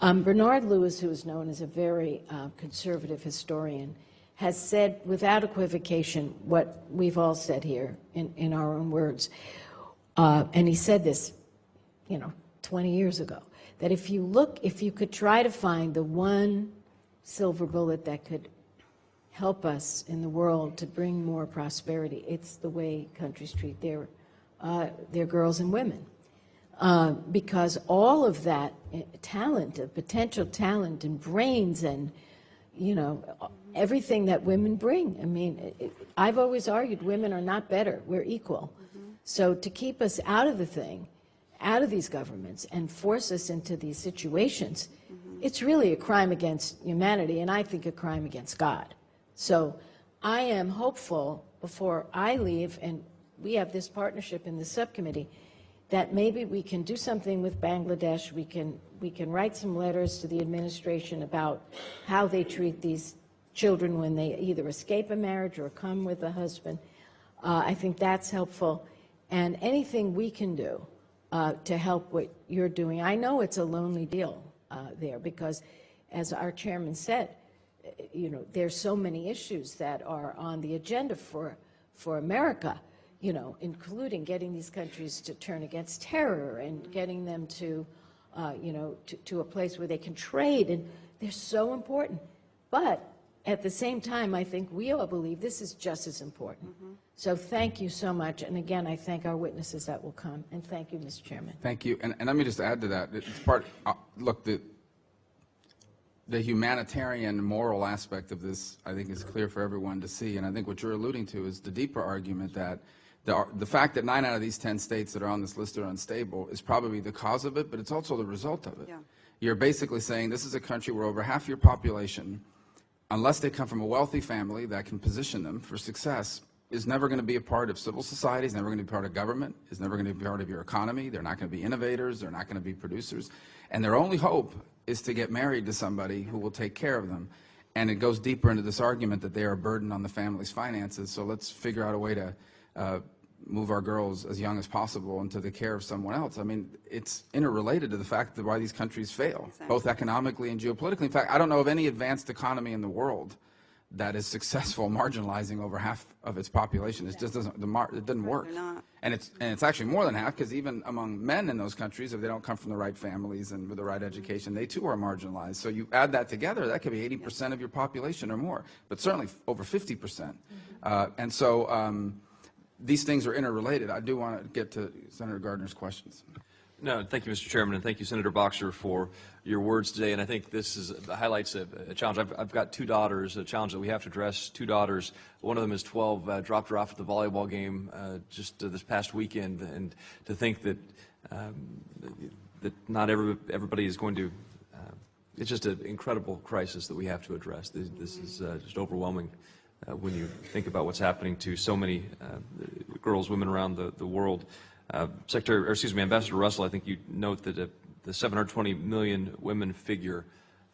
Um, Bernard Lewis, who is known as a very uh, conservative historian, has said without equivocation what we've all said here in, in our own words. Uh, and he said this, you know, 20 years ago, that if you look, if you could try to find the one silver bullet that could help us in the world to bring more prosperity, it's the way countries treat their, uh, their girls and women uh, because all of that uh, talent, uh, potential talent and brains and, you know, everything that women bring. I mean, it- it- I've always argued women are not better, we're equal. So to keep us out of the thing, out of these governments and force us into these situations, it's really a crime against humanity and I think a crime against God. So I am hopeful before I leave, and we have this partnership in the subcommittee, that maybe we can do something with Bangladesh. We can, we can write some letters to the administration about how they treat these children when they either escape a marriage or come with a husband. Uh, I think that's helpful. And anything we can do uh, to help what you're doing. I know it's a lonely deal uh, there because, as our chairman said, you know, there's so many issues that are on the agenda for, for America, you know, including getting these countries to turn against terror and getting them to, uh, you know, to, to a place where they can trade. And they're so important. But at the same time, I think we all believe this is just as important. So thank you so much. And again, I thank our witnesses that will come. And thank you, Mr. Chairman. Thank you. And, and let me just add to that. It's part, uh, look, the, the humanitarian moral aspect of this, I think, is clear for everyone to see. And I think what you're alluding to is the deeper argument that the, the fact that nine out of these 10 states that are on this list are unstable is probably the cause of it, but it's also the result of it. Yeah. You're basically saying this is a country where over half your population, unless they come from a wealthy family that can position them for success, is never going to be a part of civil society, is never going to be part of government, is never going to be part of your economy. They're not going to be innovators, they're not going to be producers. And their only hope is to get married to somebody who will take care of them. And it goes deeper into this argument that they are a burden on the family's finances. So let's figure out a way to uh, move our girls as young as possible into the care of someone else. I mean, it's interrelated to the fact that why these countries fail, both economically and geopolitically. In fact, I don't know of any advanced economy in the world that is successful marginalizing over half of its population. It just doesn't, the mar, it doesn't work. And it's, and it's actually more than half, because even among men in those countries, if they don't come from the right families and with the right education, they too are marginalized. So you add that together, that could be 80% of your population or more, but certainly over 50%. Uh, and so um, these things are interrelated. I do want to get to Senator Gardner's questions. No, thank you, Mr. Chairman, and thank you, Senator Boxer, for your words today. And I think this is highlights a, a challenge. I've, I've got two daughters, a challenge that we have to address. Two daughters. One of them is 12. Uh, dropped her off at the volleyball game uh, just uh, this past weekend, and to think that um, that not every, everybody is going to. Uh, it's just an incredible crisis that we have to address. This, this is uh, just overwhelming. Uh, when you think about what's happening to so many uh, girls, women around the, the world. Uh, Secretary, or excuse me, Ambassador Russell, I think you note that uh, the 720 million women figure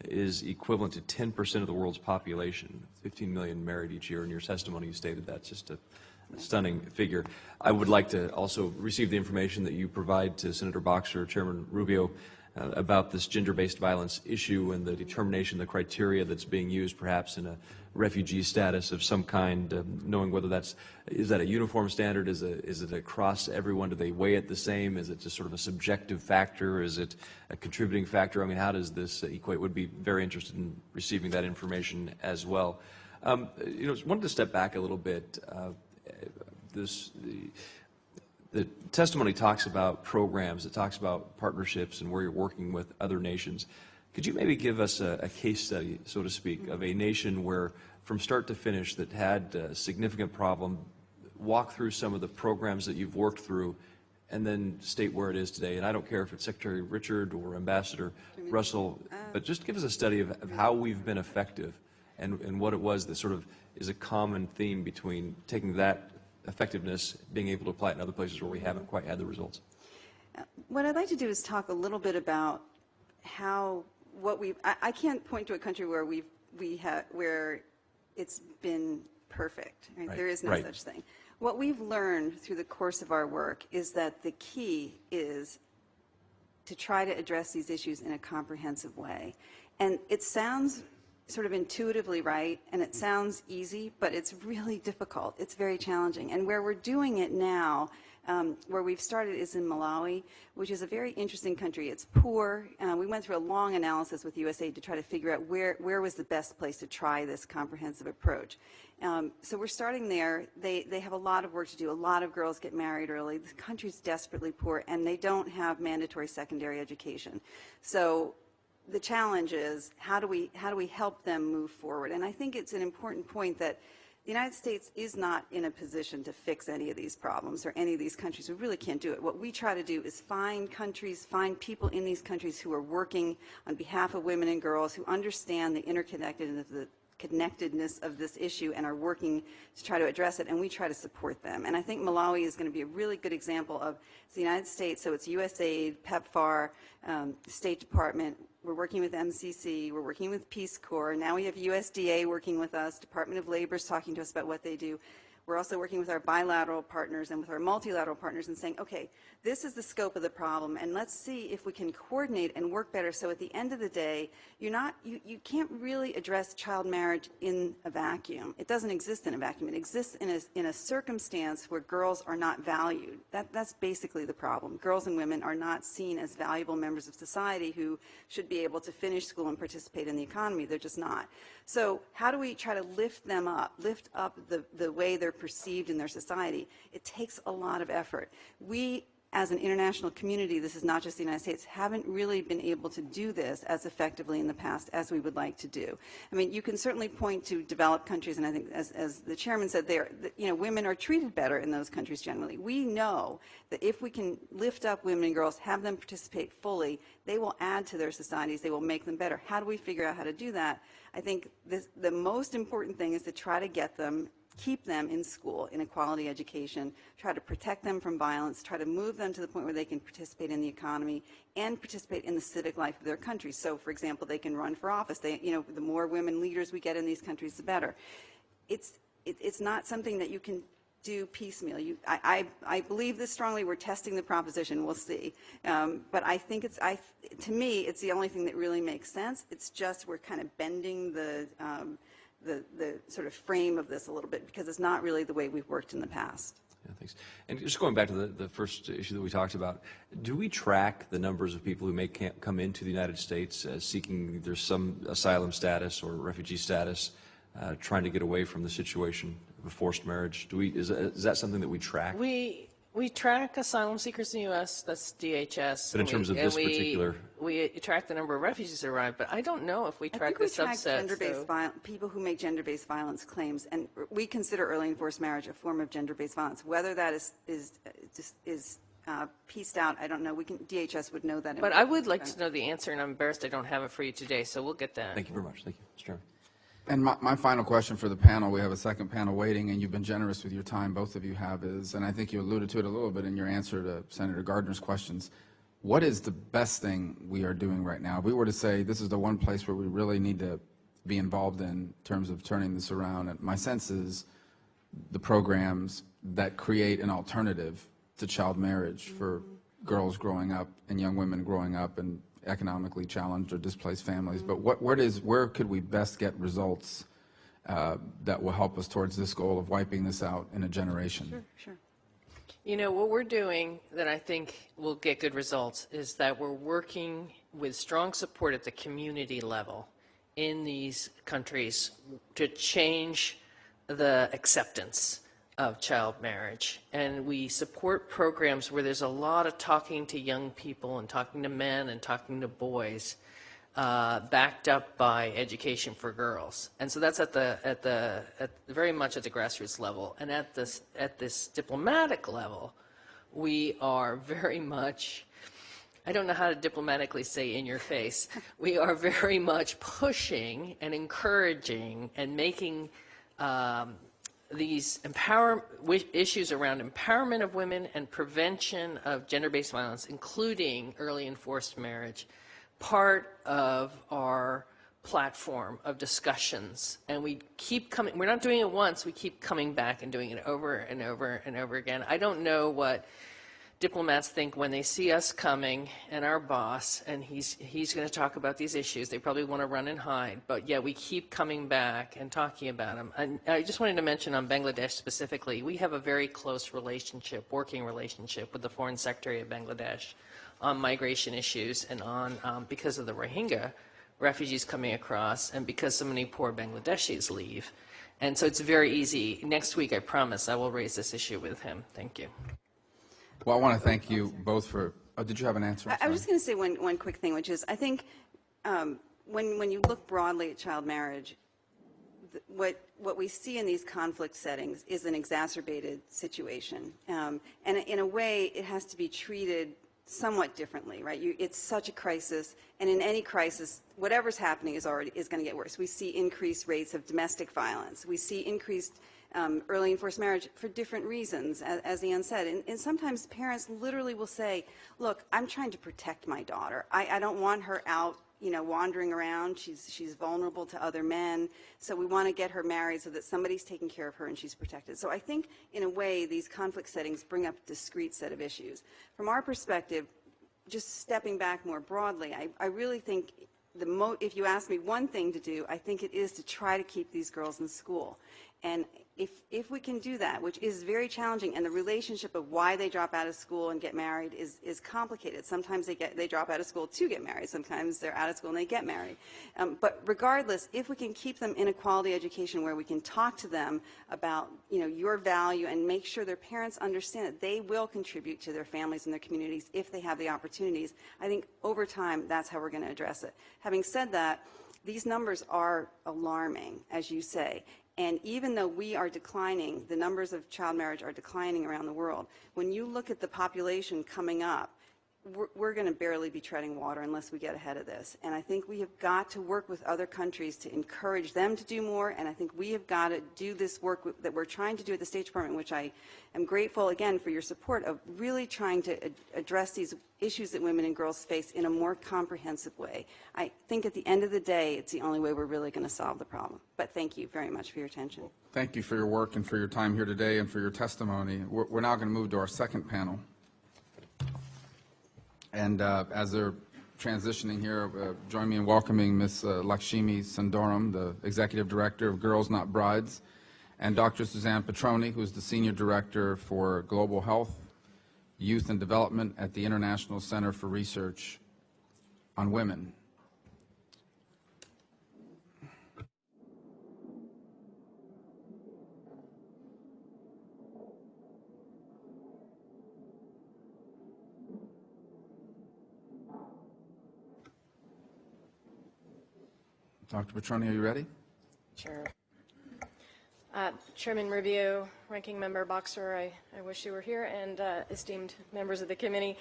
is equivalent to 10% of the world's population. 15 million married each year. In your testimony, you stated that's Just a, stunning figure. I would like to also receive the information that you provide to Senator Boxer, Chairman Rubio, uh, about this gender-based violence issue and the determination, the criteria that's being used perhaps in a refugee status of some kind, um, knowing whether that's, is that a uniform standard, is, a, is it across everyone, do they weigh it the same, is it just sort of a subjective factor, is it a contributing factor? I mean, how does this equate? Would be very interested in receiving that information as well. Um, you know, wanted to step back a little bit. Uh, this, the, the testimony talks about programs, it talks about partnerships and where you're working with other nations. Could you maybe give us a, a case study, so to speak, of a nation where, from start to finish, that had a significant problem, walk through some of the programs that you've worked through, and then state where it is today? And I don't care if it's Secretary Richard or Ambassador Russell, uh, but just give us a study of, of how we've been effective and, and what it was that sort of is a common theme between taking that effectiveness, being able to apply it in other places where we haven't quite had the results. Uh, what I'd like to do is talk a little bit about how, what we, I, I can't point to a country where we've, we have, where it's been perfect. right? Right, There is no right. such thing. What we've learned through the course of our work is that the key is to try to address these issues in a comprehensive way. And it sounds sort of intuitively right, and it mm-hmm. sounds easy, but it's really difficult. It's very challenging. And where we're doing it now, um, where we've started is in Malawi, which is a very interesting country. It's poor. Uh, we went through a long analysis with USAID to try to figure out where, where was the best place to try this comprehensive approach. Um, so we're starting there. They, they have a lot of work to do. A lot of girls get married early. The country's desperately poor, and they don't have mandatory secondary education. So the challenge is how do we how do we help them move forward? And I think it's an important point that the United States is not in a position to fix any of these problems or any of these countries. We really can't do it. What we try to do is find countries, find people in these countries who are working on behalf of women and girls who understand the interconnectedness of the connectedness of this issue and are working to try to address it, and we try to support them. And I think Malawi is going to be a really good example of the United States, so it's USAID, PEPFAR, um, State Department. We're working with MCC. We're working with Peace Corps. Now we have USDA working with us. Department of Labor is talking to us about what they do. We're also working with our bilateral partners and with our multilateral partners and saying, okay, this is the scope of the problem, and let's see if we can coordinate and work better. So at the end of the day, you're not, you, you can't really address child marriage in a vacuum. It doesn't exist in a vacuum. It exists in a, in a circumstance where girls are not valued. That, that's basically the problem. Girls and women are not seen as valuable members of society who should be able to finish school and participate in the economy. They're just not. So how do we try to lift them up, lift up the, the way they're perceived in their society? It takes a lot of effort. We as an international community, this is not just the United States, haven't really been able to do this as effectively in the past as we would like to do. I mean, you can certainly point to developed countries, and I think as, as the chairman said, you know, women are treated better in those countries generally. We know that if we can lift up women and girls, have them participate fully, they will add to their societies, they will make them better. How do we figure out how to do that? I think this, the most important thing is to try to get them keep them in school in a quality education, try to protect them from violence, try to move them to the point where they can participate in the economy and participate in the civic life of their country. So, for example, they can run for office. They, you know, the more women leaders we get in these countries, the better. It's, it, it's not something that you can do piecemeal. You, I, I, I believe this strongly. We're testing the proposition. We'll see. Um, but I think it's, I, to me, it's the only thing that really makes sense. It's just we're kind of bending the, um, the, the sort of frame of this a little bit because it's not really the way we've worked in the past. Yeah, thanks. And just going back to the, the first issue that we talked about, do we track the numbers of people who may can't come into the United States uh, seeking either some asylum status or refugee status, uh, trying to get away from the situation of a forced marriage? Do we, is, that- is that something that we track? We, we track asylum seekers in the U.S., that's DHS. But in and terms we- of this we- particular- We track the number of refugees that arrive, but I don't know if we I track think the we track subsets. gender-based so- viol- people who make gender-based violence claims, and we consider early enforced marriage a form of gender-based violence. Whether that is is just is uh, pieced out, I don't know. We can DHS would know that. But I would like to know the answer, and I'm embarrassed I don't have it for you today, so we'll get that. Thank you very much. Thank you, Mr. Chairman. And my, my final question for the panel, we have a second panel waiting, and you've been generous with your time, both of you have, is, and I think you alluded to it a little bit in your answer to Senator Gardner's questions, what is the best thing we are doing right now? If we were to say, this is the one place where we really need to be involved in terms of turning this around, and my sense is the programs that create an alternative to child marriage for mm-hmm. girls growing up and young women growing up in economically challenged or displaced families. But what, where where could we best get results uh, that will help us towards this goal of wiping this out in a generation? Sure. You know, what we're doing that I think will get good results is that we're working with strong support at the community level in these countries to change the acceptance of child marriage. And we support programs where there's a lot of talking to young people and talking to men and talking to boys, uh, backed up by education for girls. And so that's at the, at the, at very much at the grassroots level. And at this, at this diplomatic level, we are very much, I don't know how to diplomatically say in your face, we are very much pushing and encouraging and making um, these empower issues around empowerment of women and prevention of gender-based violence, including early enforced marriage, part of our platform of discussions. And we keep coming, we're not doing it once, we keep coming back and doing it over and over and over again. I don't know what diplomats think when they see us coming and our boss, and he's, he's going to talk about these issues, they probably want to run and hide. But yeah, we keep coming back and talking about them. And I just wanted to mention on Bangladesh specifically, we have a very close relationship, working relationship with the Foreign Secretary of Bangladesh on migration issues and on, um, because of the Rohingya refugees coming across and because so many poor Bangladeshis leave. And so it's very easy. Next week, I promise, I will raise this issue with him. Thank you. Well, I want to thank you both for, oh, did you have an answer? I, I was just going to say one, one quick thing, which is I think um, when, when you look broadly at child marriage, th- what, what we see in these conflict settings is an exacerbated situation. Um, and in a way, it has to be treated somewhat differently, right? You, it's such a crisis, and in any crisis, whatever's happening is already is going to get worse. We see increased rates of domestic violence. We see increased um, early enforced marriage for different reasons, as, as Ian said. And, and sometimes parents literally will say, "Look, I'm trying to protect my daughter. I, I don't want her out." You know, wandering around, she's she's vulnerable to other men. So we want to get her married so that somebody's taking care of her and she's protected. So I think, in a way, these conflict settings bring up a discrete set of issues. From our perspective, just stepping back more broadly, I, I really think if you ask me one thing to do, I think it is to try to keep these girls in school. And if, if we can do that, which is very challenging, and the relationship of why they drop out of school and get married is, is complicated. Sometimes they, get, they drop out of school to get married. Sometimes they're out of school and they get married. Um, but regardless, if we can keep them in a quality education where we can talk to them about, you know, your value and make sure their parents understand that they will contribute to their families and their communities if they have the opportunities, I think over time, that's how we're going to address it. Having said that, these numbers are alarming, as you say. And even though we are declining, the numbers of child marriage are declining around the world, when you look at the population coming up, we're, we're going to barely be treading water unless we get ahead of this. And I think we have got to work with other countries to encourage them to do more. And I think we have got to do this work that we're trying to do at the State Department, which I am grateful again for your support of really trying to ad- address these issues that women and girls face in a more comprehensive way. I think at the end of the day, it's the only way we're really going to solve the problem. But thank you very much for your attention. Thank you for your work and for your time here today and for your testimony. We're we're now going to move to our second panel. And uh, as they're transitioning here, uh, join me in welcoming Ms. uh, Lakshmi Sundaram, the Executive Director of Girls Not Brides, and Dr. Suzanne Petroni, who is the Senior Director for Global Health, Youth and Development at the International Center for Research on Women. Dr. Petroni, are you ready? Sure. Uh, Chairman Rubio, Ranking Member Boxer, I, I wish you were here, and uh, esteemed members of the committee.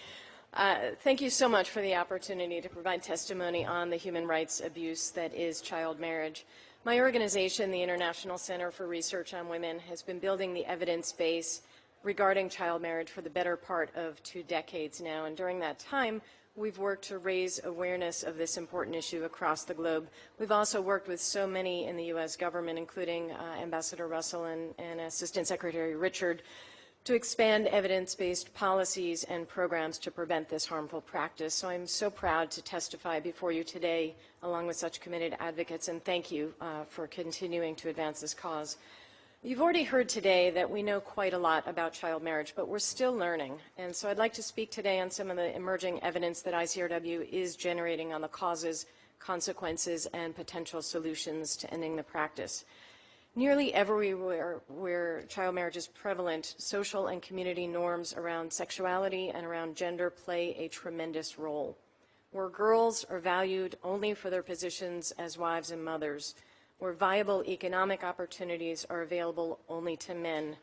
Uh, thank you so much for the opportunity to provide testimony on the human rights abuse that is child marriage. My organization, the International Center for Research on Women, has been building the evidence base regarding child marriage for the better part of two decades now, and during that time, we've worked to raise awareness of this important issue across the globe. We've also worked with so many in the U.S. government, including uh, Ambassador Russell and, and Assistant Secretary Richard, to expand evidence-based policies and programs to prevent this harmful practice. So I'm so proud to testify before you today along with such committed advocates, and thank you uh, for continuing to advance this cause. You've already heard today that we know quite a lot about child marriage, but we're still learning. And so I'd like to speak today on some of the emerging evidence that ICRW is generating on the causes, consequences, and potential solutions to ending the practice. Nearly everywhere where child marriage is prevalent, social and community norms around sexuality and around gender play a tremendous role. Where girls are valued only for their positions as wives and mothers, where viable economic opportunities are available only to men,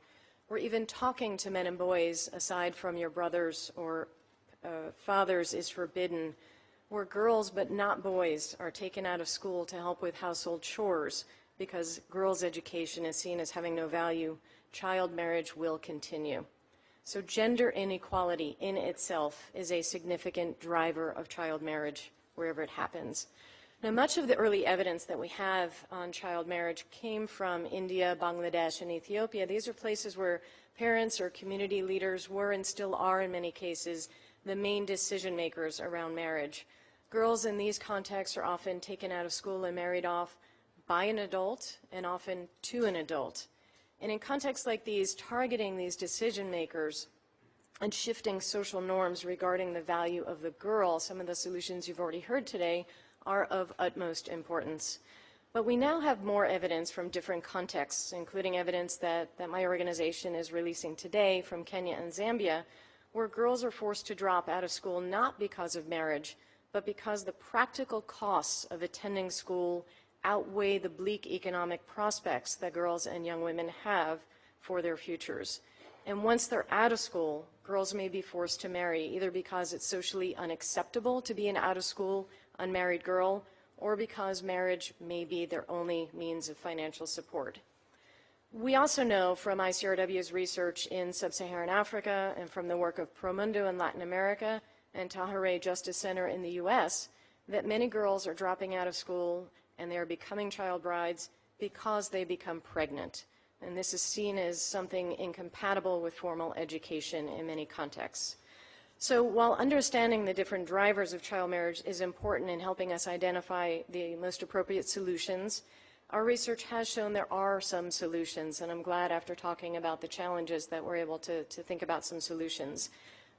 where even talking to men and boys aside from your brothers or uh, fathers is forbidden, where girls but not boys are taken out of school to help with household chores because girls' education is seen as having no value, child marriage will continue. So gender inequality in itself is a significant driver of child marriage wherever it happens. Now, much of the early evidence that we have on child marriage came from India, Bangladesh, and Ethiopia. These are places where parents or community leaders were and still are, in many cases, the main decision makers around marriage. Girls in these contexts are often taken out of school and married off by an adult and often to an adult. And in contexts like these, targeting these decision makers and shifting social norms regarding the value of the girl, some of the solutions you've already heard today, are of utmost importance. But we now have more evidence from different contexts, including evidence that, that my organization is releasing today from Kenya and Zambia, where girls are forced to drop out of school not because of marriage, but because the practical costs of attending school outweigh the bleak economic prospects that girls and young women have for their futures. And once they're out of school, girls may be forced to marry, either because it's socially unacceptable to be an out-of-school unmarried girl, or because marriage may be their only means of financial support. We also know from ICRW's research in sub-Saharan Africa and from the work of Promundo in Latin America and Tahirih Justice Center in the U.S. that many girls are dropping out of school and they are becoming child brides because they become pregnant. And this is seen as something incompatible with formal education in many contexts. So while understanding the different drivers of child marriage is important in helping us identify the most appropriate solutions, our research has shown there are some solutions, and I'm glad after talking about the challenges that we're able to, to think about some solutions.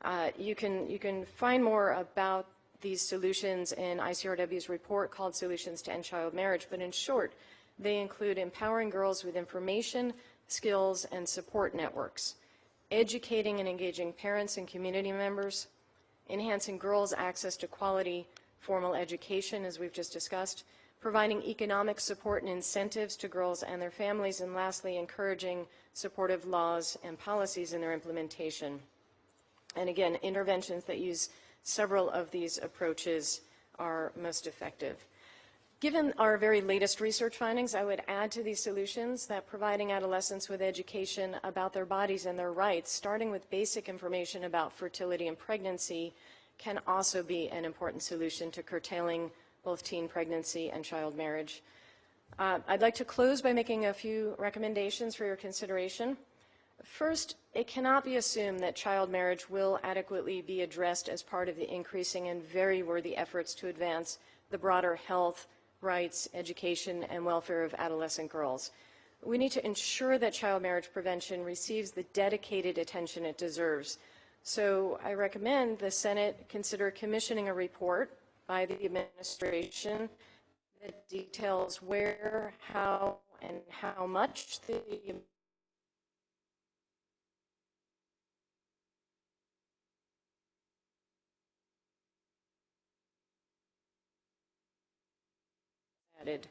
Uh, you, can, you can find more about these solutions in ICRW's report called Solutions to End Child Marriage, but in short, they include empowering girls with information, skills, and support networks, educating and engaging parents and community members, enhancing girls' access to quality formal education, as we've just discussed, providing economic support and incentives to girls and their families, and lastly, encouraging supportive laws and policies in their implementation. And again, interventions that use several of these approaches are most effective. Given our very latest research findings, I would add to these solutions that providing adolescents with education about their bodies and their rights, starting with basic information about fertility and pregnancy, can also be an important solution to curtailing both teen pregnancy and child marriage. Uh, I'd like to close by making a few recommendations for your consideration. First, it cannot be assumed that child marriage will adequately be addressed as part of the increasing and very worthy efforts to advance the broader health, rights, education, and welfare of adolescent girls. We need to ensure that child marriage prevention receives the dedicated attention it deserves. So I recommend the Senate consider commissioning a report by the administration that details where, how, and how much the added.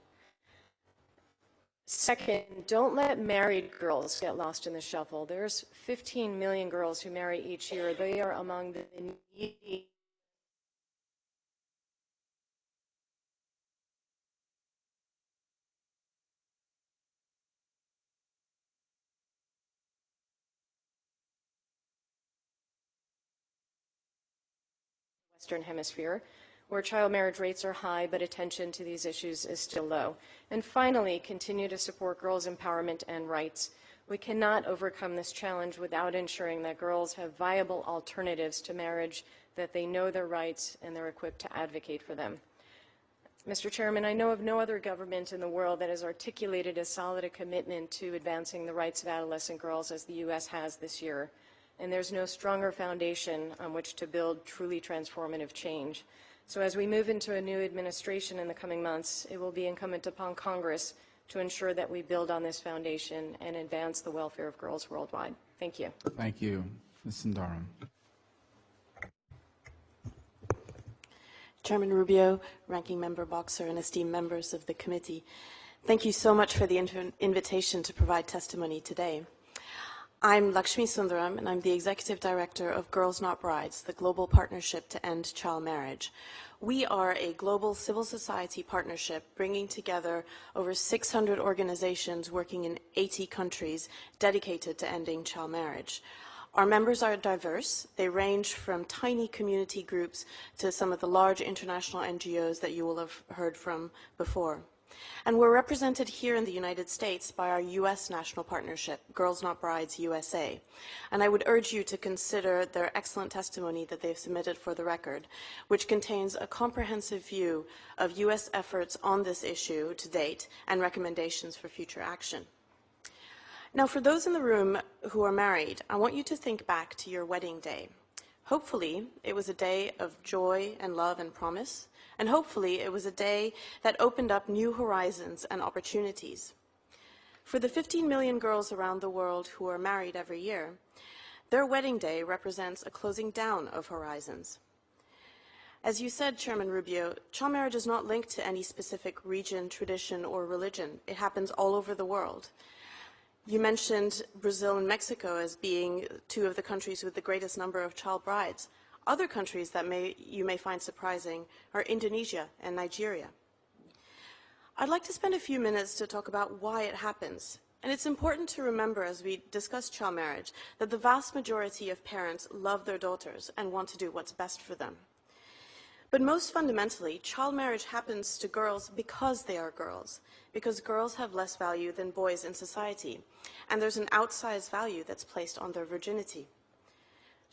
Second, don't let married girls get lost in the shuffle. There's 15 million girls who marry each year. They are among the needy Western Hemisphere, where child marriage rates are high, but attention to these issues is still low. And finally, continue to support girls' empowerment and rights. We cannot overcome this challenge without ensuring that girls have viable alternatives to marriage, that they know their rights, and they're equipped to advocate for them. Mr. Chairman, I know of no other government in the world that has articulated as solid a commitment to advancing the rights of adolescent girls as the U.S. has this year. And there's no stronger foundation on which to build truly transformative change. So as we move into a new administration in the coming months, it will be incumbent upon Congress to ensure that we build on this foundation and advance the welfare of girls worldwide. Thank you. Thank you. Ms. Sundaram. Chairman Rubio, Ranking Member Boxer, and esteemed members of the committee, thank you so much for the invitation to provide testimony today. I'm Lakshmi Sundaram, and I'm the Executive Director of Girls Not Brides, the global partnership to end child marriage. We are a global civil society partnership bringing together over 600 organizations working in 80 countries dedicated to ending child marriage. Our members are diverse. They range from tiny community groups to some of the large international NGOs that you will have heard from before. And we're represented here in the United States by our U.S. national partnership, Girls Not Brides USA. And I would urge you to consider their excellent testimony that they've submitted for the record, which contains a comprehensive view of U.S. efforts on this issue to date and recommendations for future action. Now, for those in the room who are married, I want you to think back to your wedding day. Hopefully, it was a day of joy and love and promise, and hopefully, it was a day that opened up new horizons and opportunities. For the 15 million girls around the world who are married every year, their wedding day represents a closing down of horizons. As you said, Chairman Rubio, child marriage is not linked to any specific region, tradition, or religion. It happens all over the world. You mentioned Brazil and Mexico as being two of the countries with the greatest number of child brides. Other countries that may, you may find surprising are Indonesia and Nigeria. I'd like to spend a few minutes to talk about why it happens. And it's important to remember as we discuss child marriage that the vast majority of parents love their daughters and want to do what's best for them. But most fundamentally, child marriage happens to girls because they are girls, because girls have less value than boys in society, and there's an outsized value that's placed on their virginity.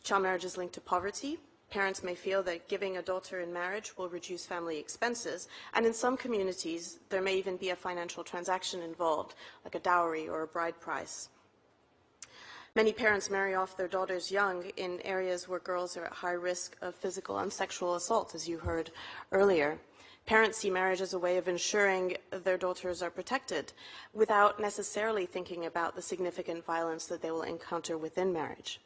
Child marriage is linked to poverty. Parents may feel that giving a daughter in marriage will reduce family expenses, and in some communities, there may even be a financial transaction involved, like a dowry or a bride price. Many parents marry off their daughters young in areas where girls are at high risk of physical and sexual assault, as you heard earlier. Parents see marriage as a way of ensuring their daughters are protected without necessarily thinking about the significant violence that they will encounter within marriage.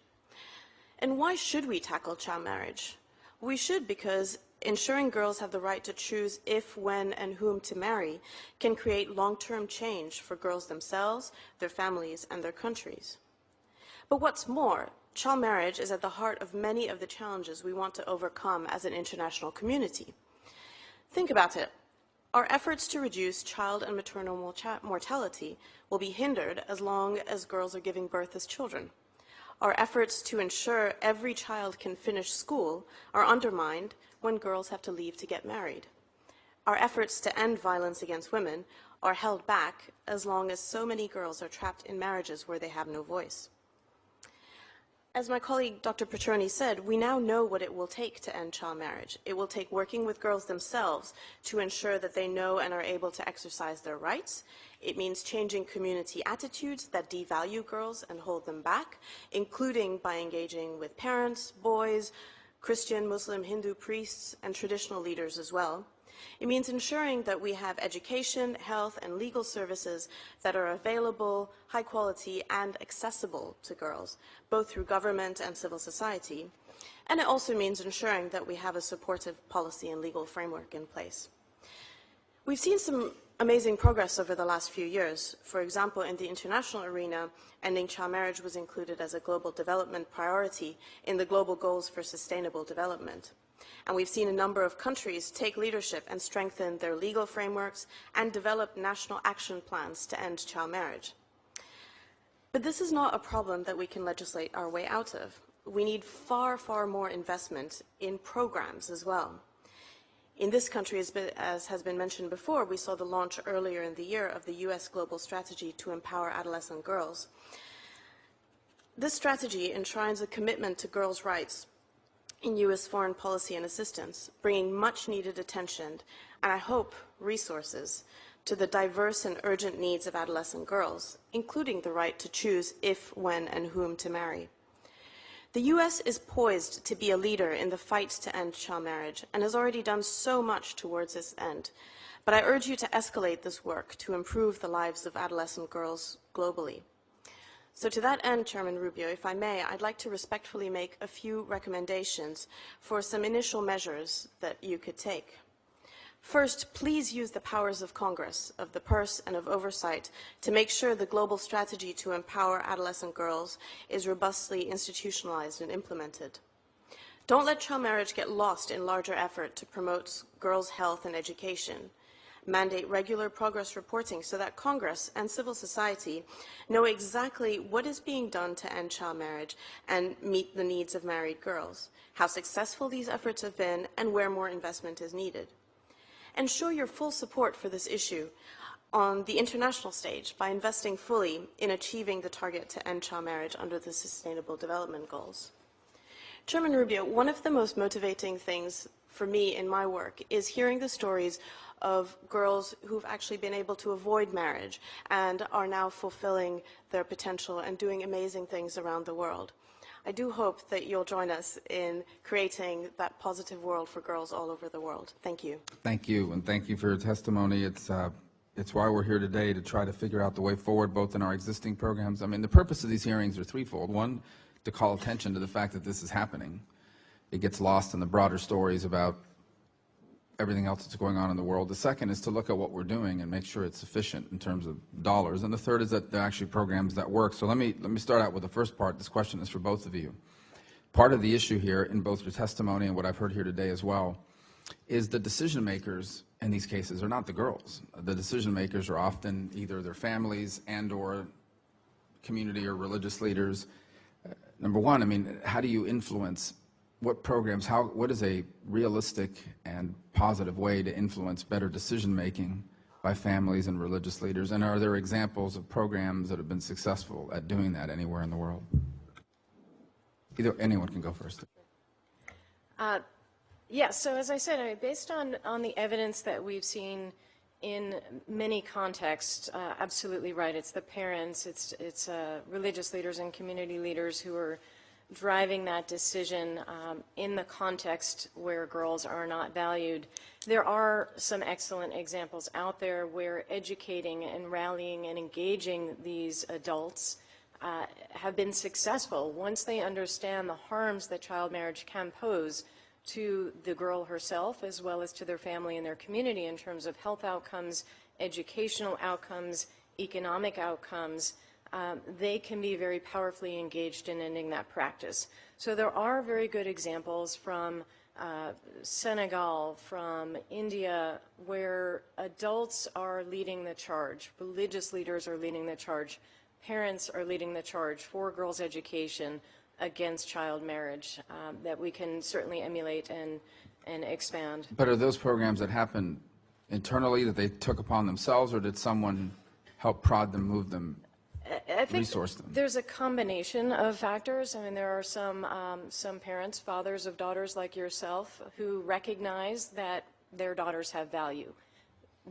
And why should we tackle child marriage? We should because ensuring girls have the right to choose if, when, and whom to marry can create long-term change for girls themselves, their families, and their countries. But what's more, child marriage is at the heart of many of the challenges we want to overcome as an international community. Think about it. Our efforts to reduce child and maternal mortality will be hindered as long as girls are giving birth as children. Our efforts to ensure every child can finish school are undermined when girls have to leave to get married. Our efforts to end violence against women are held back as long as so many girls are trapped in marriages where they have no voice. As my colleague Dr. Petroni said, we now know what it will take to end child marriage. It will take working with girls themselves to ensure that they know and are able to exercise their rights. It means changing community attitudes that devalue girls and hold them back, including by engaging with parents, boys, Christian, Muslim, Hindu priests, and traditional leaders as well. It means ensuring that we have education, health, and legal services that are available, high quality, and accessible to girls, both through government and civil society. And it also means ensuring that we have a supportive policy and legal framework in place. We've seen some amazing progress over the last few years. For example, in the international arena, ending child marriage was included as a global development priority in the Global Goals for Sustainable Development. And we've seen a number of countries take leadership and strengthen their legal frameworks and develop national action plans to end child marriage. But this is not a problem that we can legislate our way out of. we need far, far more investment in programs as well. In this country, as, as has been mentioned before, we saw the launch earlier in the year of the U.S. Global Strategy to Empower Adolescent Girls. This strategy enshrines a commitment to girls' rights in U.S. foreign policy and assistance, bringing much needed attention, and I hope resources, to the diverse and urgent needs of adolescent girls, including the right to choose if, when, and whom to marry. The U.S. is poised to be a leader in the fight to end child marriage and has already done so much towards this end. But I urge you to escalate this work to improve the lives of adolescent girls globally. So to that end, Chairman Rubio, if I may, I'd like to respectfully make a few recommendations for some initial measures that you could take. First, please use the powers of Congress, of the purse, and of oversight to make sure the global strategy to empower adolescent girls is robustly institutionalized and implemented. Don't let child marriage get lost in larger effort to promote girls' health and education. Mandate regular progress reporting so that Congress and civil society know exactly what is being done to end child marriage and meet the needs of married girls, how successful these efforts have been, and where more investment is needed and show your full support for this issue on the international stage by investing fully in achieving the target to end child marriage under the Sustainable Development Goals. Chairman Rubio, one of the most motivating things for me in my work is hearing the stories of girls who've actually been able to avoid marriage and are now fulfilling their potential and doing amazing things around the world. I do hope that you'll join us in creating that positive world for girls all over the world. Thank you. Thank you, and thank you for your testimony. It's, uh, it's why we're here today, to try to figure out the way forward, both in our existing programs. I mean, the purpose of these hearings are threefold. One, to call attention to the fact that this is happening. It gets lost in the broader stories about everything else that's going on in the world. The second is to look at what we're doing and make sure it's sufficient in terms of dollars. And the third is that there are actually programs that work. So let me, let me start out with the first part. This question is for both of you. Part of the issue here in both your testimony and what I've heard here today as well is the decision makers in these cases are not the girls. The decision makers are often either their families and or community or religious leaders. Uh, number one, I mean, how do you influence what programs, how, what is a realistic and positive way to influence better decision making by families and religious leaders? And are there examples of programs that have been successful at doing that anywhere in the world? Either anyone can go first. Uh, yeah, so as I said, I mean, based on, on the evidence that we've seen in many contexts, uh, absolutely right. It's the parents, it's, it's uh, religious leaders and community leaders who are driving that decision um, in the context where girls are not valued. There are some excellent examples out there where educating and rallying and engaging these adults uh, have been successful once they understand the harms that child marriage can pose to the girl herself as well as to their family and their community in terms of health outcomes, educational outcomes, economic outcomes um, they can be very powerfully engaged in ending that practice. So there are very good examples from uh, Senegal, from India, where adults are leading the charge, religious leaders are leading the charge, parents are leading the charge for girls' education against child marriage um, that we can certainly emulate and, and expand. But are those programs that happen internally that they took upon themselves, or did someone help prod them, move them I think resource them? There's a combination of factors. I mean, there are some, um, some parents, fathers of daughters like yourself, who recognize that their daughters have value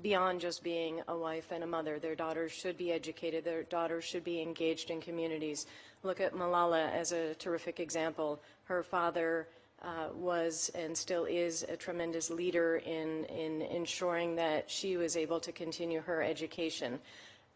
beyond just being a wife and a mother. Their daughters should be educated. Their daughters should be engaged in communities. Look at Malala as a terrific example. Her father uh, was and still is a tremendous leader in, in ensuring that she was able to continue her education.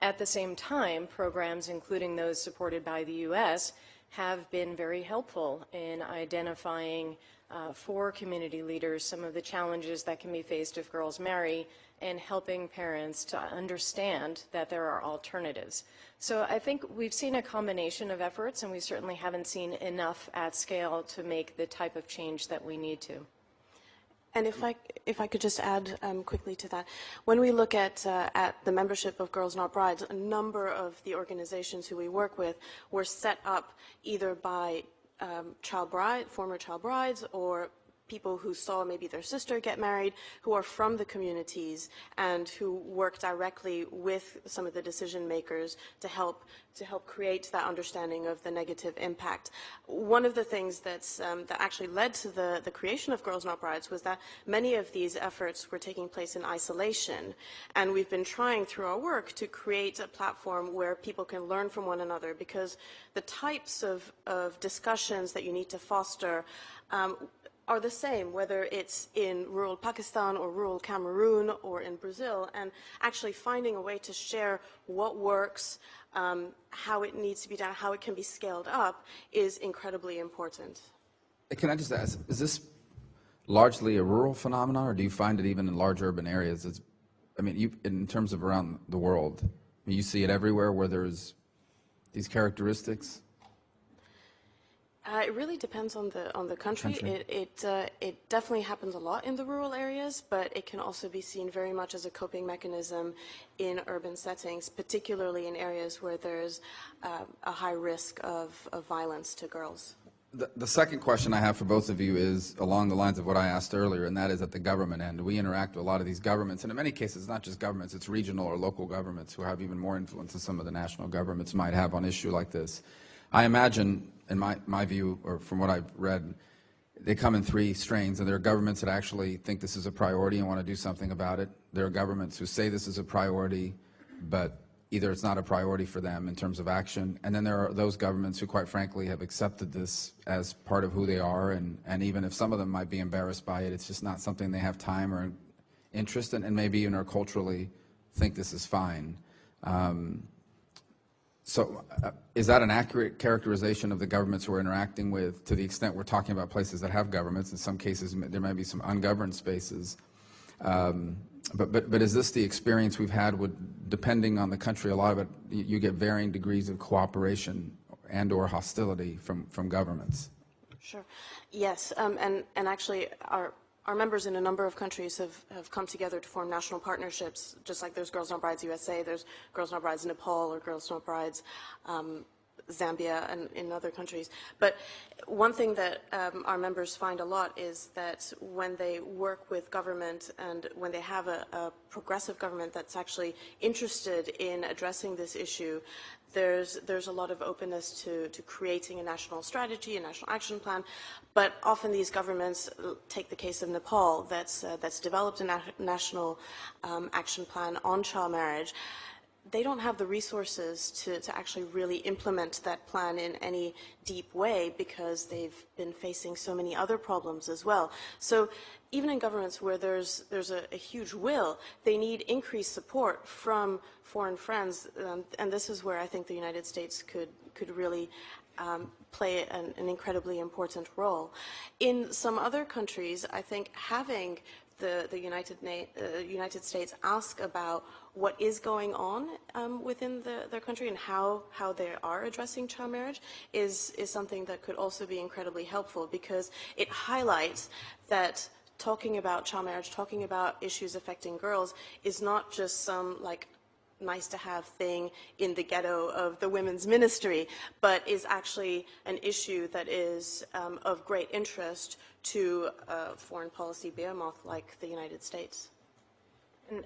At the same time, programs, including those supported by the U.S., have been very helpful in identifying uh, for community leaders some of the challenges that can be faced if girls marry and helping parents to understand that there are alternatives. So I think we've seen a combination of efforts and we certainly haven't seen enough at scale to make the type of change that we need to. And if I, if I could just add um, quickly to that, when we look at, uh, at the membership of Girls Not Brides, a number of the organizations who we work with were set up either by um, child bride, former child brides or people who saw maybe their sister get married, who are from the communities and who work directly with some of the decision makers to help to help create that understanding of the negative impact. One of the things um, that actually led to the the creation of Girls Not Brides was that many of these efforts were taking place in isolation, and we've been trying through our work to create a platform where people can learn from one another because the types of of discussions that you need to foster. Um, are the same, whether it's in rural Pakistan or rural Cameroon or in Brazil, and actually finding a way to share what works, um, how it needs to be done, how it can be scaled up is incredibly important. Can I just ask, is this largely a rural phenomenon, or do you find it even in large urban areas? It's, I mean, you, in terms of around the world, you see it everywhere where there's these characteristics? Uh, it really depends on the on the country. Country. It it, uh, it definitely happens a lot in the rural areas, but it can also be seen very much as a coping mechanism in urban settings, particularly in areas where there's uh, a high risk of, of violence to girls. The, the second question I have for both of you is along the lines of what I asked earlier, and that is at the government end. We interact with a lot of these governments, and in many cases, it's not just governments, it's regional or local governments who have even more influence than some of the national governments might have on issue like this. I imagine, in my, my view, or from what I've read, they come in three strains, and there are governments that actually think this is a priority and want to do something about it. There are governments who say this is a priority, but either it's not a priority for them in terms of action, and then there are those governments who, quite frankly, have accepted this as part of who they are, and, and even if some of them might be embarrassed by it, it's just not something they have time or interest in, and maybe even or culturally think this is fine. Um, so uh, is that an accurate characterization of the governments we're interacting with to the extent we're talking about places that have governments? In some cases, there may be some ungoverned spaces. Um, but, but, but is this the experience we've had with, depending on the country, a lot of it, you you get varying degrees of cooperation and or hostility from, from governments? Sure. Yes, um, and, and actually our, our members in a number of countries have, have come together to form national partnerships, just like there's Girls Not Brides USA, there's Girls Not Brides Nepal, or Girls Not Brides um, Zambia, and in other countries. But one thing that um, our members find a lot is that when they work with government and when they have a, a progressive government that's actually interested in addressing this issue, there's, there's a lot of openness to, to creating a national strategy, a national action plan, but often these governments, uh, take the case of Nepal, that's, uh, that's developed a na national um, action plan on child marriage, they don't have the resources to, to actually really implement that plan in any deep way because they've been facing so many other problems as well. So even in governments where there's, there's a, a huge will, they need increased support from foreign friends, um, and this is where I think the United States could, could really um, play an, an incredibly important role. In some other countries, I think having the, the United, uh, United States ask about what is going on um, within the, their country and how, how they are addressing child marriage is, is something that could also be incredibly helpful because it highlights that talking about child marriage, talking about issues affecting girls is not just some like nice to have thing in the ghetto of the women's ministry, but is actually an issue that is um, of great interest to a foreign policy behemoth like the United States. And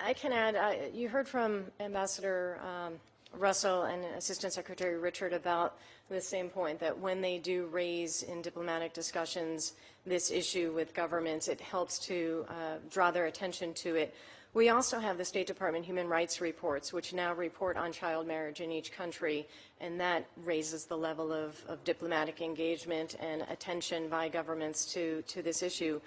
I I can add, I- you heard from Ambassador um, Russell and Assistant Secretary Richard about the same point, that when they do raise in diplomatic discussions this issue with governments, it helps to uh, draw their attention to it. We also have the State Department Human Rights Reports, which now report on child marriage in each country, and that raises the level of, of diplomatic engagement and attention by governments to, to this issue.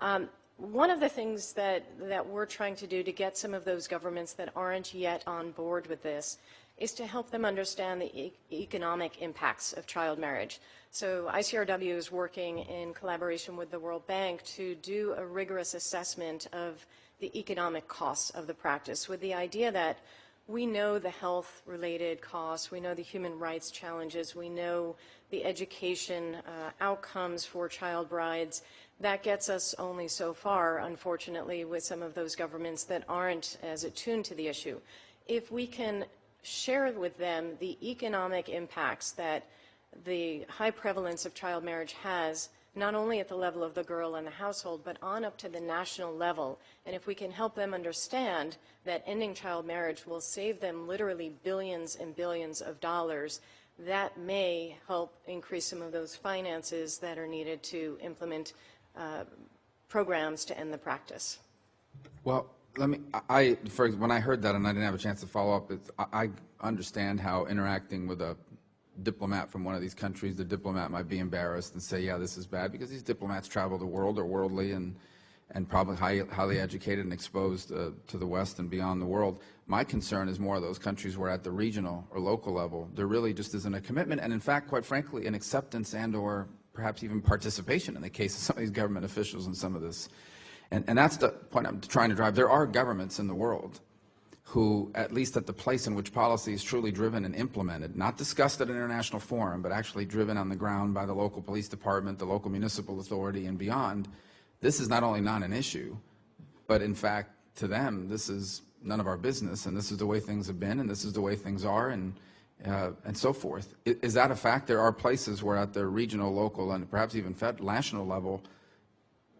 Um, one of the things that, that we're trying to do to get some of those governments that aren't yet on board with this is to help them understand the e economic impacts of child marriage. So ICRW is working in collaboration with the World Bank to do a rigorous assessment of the economic costs of the practice with the idea that we know the health-related costs, we know the human rights challenges, we know the education uh, outcomes for child brides. That gets us only so far, unfortunately, with some of those governments that aren't as attuned to the issue. If we can share with them the economic impacts that the high prevalence of child marriage has, not only at the level of the girl and the household, but on up to the national level. And if we can help them understand that ending child marriage will save them literally billions and billions of dollars, that may help increase some of those finances that are needed to implement uh, programs to end the practice. Well, let me, I- for, when I heard that and I didn't have a chance to follow up, I, I understand how interacting with a diplomat from one of these countries, the diplomat might be embarrassed and say, yeah, this is bad, because these diplomats travel the world, are worldly and, and probably high, highly educated and exposed uh, to the West and beyond the world. My concern is more of those countries where at the regional or local level, there really just isn't a commitment, and in fact, quite frankly, an acceptance and or perhaps even participation in the case of some of these government officials in some of this. And, and that's the point I'm trying to drive. There are governments in the world who, at least at the place in which policy is truly driven and implemented, not discussed at an international forum, but actually driven on the ground by the local police department, the local municipal authority, and beyond, this is not only not an issue, but in fact, to them, this is none of our business, and this is the way things have been, and this is the way things are, and, uh, and so forth. I- Is that a fact? There are places where at the regional, local, and perhaps even national level,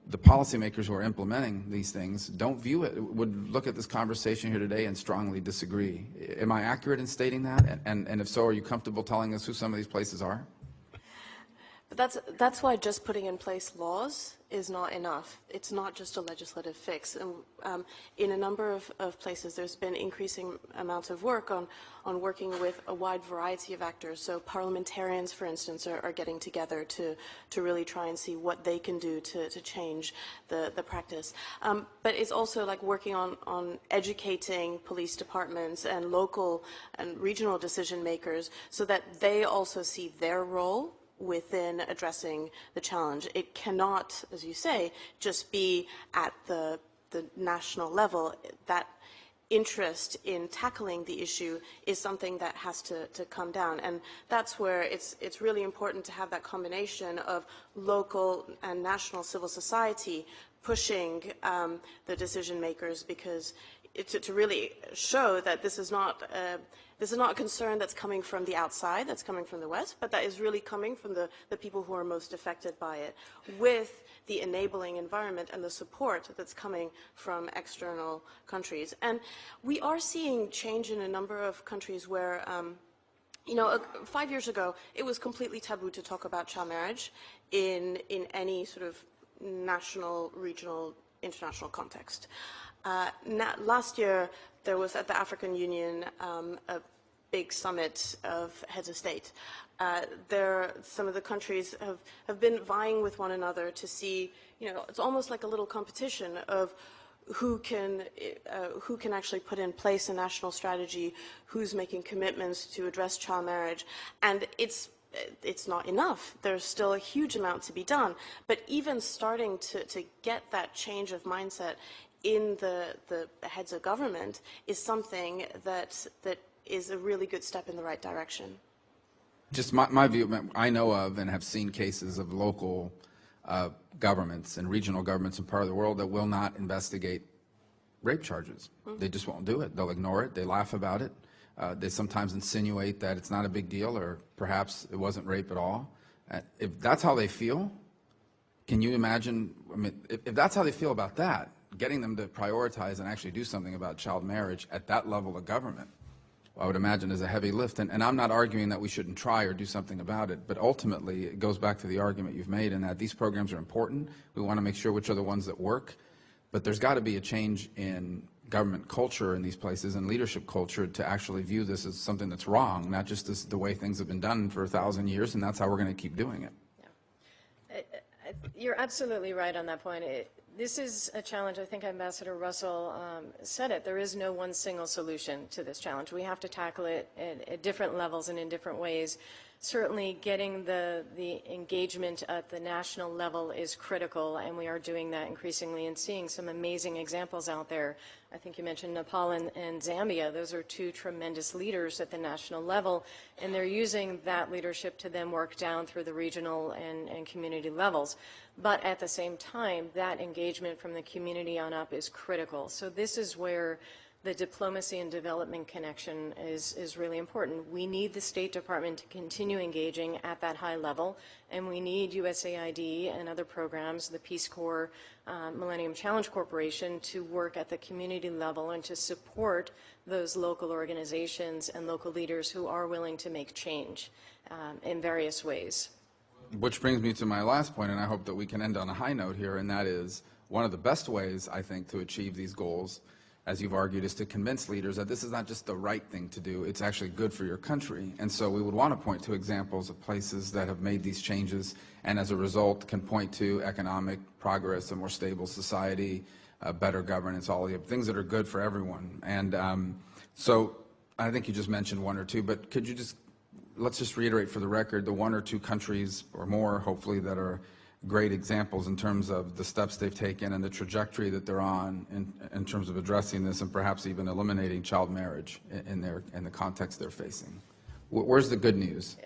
the policymakers who are implementing these things don't view it, would look at this conversation here today and strongly disagree. Am I accurate in stating that? And- And, if so, are you comfortable telling us who some of these places are? But that's, that's why just putting in place laws is not enough. It's not just a legislative fix. And um, in a number of, of places, there's been increasing amounts of work on, on working with a wide variety of actors. So parliamentarians, for instance, are, are getting together to, to really try and see what they can do to, to change the, the practice. Um, but it's also like working on, on educating police departments and local and regional decision makers so that they also see their role within addressing the challenge. It cannot, as you say, just be at the, the national level. That interest in tackling the issue is something that has to, to come down. And that's where it's, it's really important to have that combination of local and national civil society pushing um, the decision makers because to, to really show that this is not uh, this is not a concern that's coming from the outside, that's coming from the West, but that is really coming from the, the people who are most affected by it, with the enabling environment and the support that's coming from external countries. And we are seeing change in a number of countries where um, you know, five years ago, it was completely taboo to talk about child marriage in, in any sort of national, regional, international context. Uh, last year, there was at the African Union um, a big summit of heads of state. Uh, there, some of the countries have, have been vying with one another to see, you know, it's almost like a little competition of who can, uh, who can actually put in place a national strategy, who's making commitments to address child marriage. And it's it's not enough. There's still a huge amount to be done. But even starting to, to get that change of mindset in the, the heads of government is something that, that is a really good step in the right direction. Just my, my view, I know of and have seen cases of local uh, governments and regional governments in part of the world that will not investigate rape charges. They just won't do it. They'll ignore it. They laugh about it. Uh, they sometimes insinuate that it's not a big deal or perhaps it wasn't rape at all. Uh, if that's how they feel, can you imagine, I mean, if, if that's how they feel about that, getting them to prioritize and actually do something about child marriage at that level of government, I would imagine is a heavy lift. And, and I'm not arguing that we shouldn't try or do something about it, but ultimately it goes back to the argument you've made in that these programs are important. We want to make sure which are the ones that work, but there's got to be a change in government culture in these places and leadership culture to actually view this as something that's wrong, not just as the way things have been done for a thousand years, and that's how we're going to keep doing it. Yeah, You're absolutely right on that point. It, this is a challenge, I think Ambassador Russell um, said it, there is no one single solution to this challenge. We have to tackle it at, at different levels and in different ways. Certainly getting the, the engagement at the national level is critical, and we are doing that increasingly and seeing some amazing examples out there. I think you mentioned Nepal and, and Zambia. Those are two tremendous leaders at the national level, and they're using that leadership to then work down through the regional and, and community levels. But at the same time, that engagement from the community on up is critical. So this is where the diplomacy and development connection is, is really important. We need the State Department to continue engaging at that high level, and we need USAID and other programs, the Peace Corps, uh, Millennium Challenge Corporation, to work at the community level and to support those local organizations and local leaders who are willing to make change um, in various ways. Which brings me to my last point, and I hope that we can end on a high note here, and that is one of the best ways, I think, to achieve these goals, as you've argued, is to convince leaders that this is not just the right thing to do, it's actually good for your country. And so we would want to point to examples of places that have made these changes and as a result can point to economic progress, a more stable society, better governance, all the things that are good for everyone. And um, so I think you just mentioned one or two, but could you just let's just reiterate for the record the one or two countries or more, hopefully, that are great examples in terms of the steps they've taken and the trajectory that they're on in, in terms of addressing this and perhaps even eliminating child marriage in, their in the context they're facing. Where's the good news?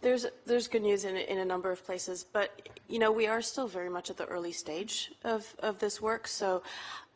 There's, there's good news in, in a number of places, but, you know, we are still very much at the early stage of, of this work. So,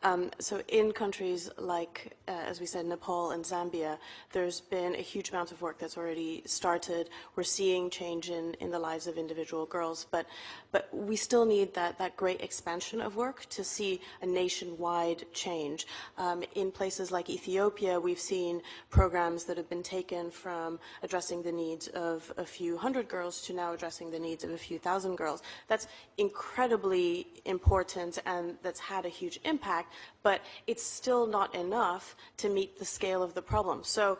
um, so in countries like, uh, as we said, Nepal and Zambia, there's been a huge amount of work that's already started. We're seeing change in, in the lives of individual girls, but, but we still need that, that great expansion of work to see a nationwide change. Um, in places like Ethiopia, we've seen programs that have been taken from addressing the needs of a few hundred girls to now addressing the needs of a few thousand girls. That's incredibly important and that's had a huge impact, but it's still not enough to meet the scale of the problem. So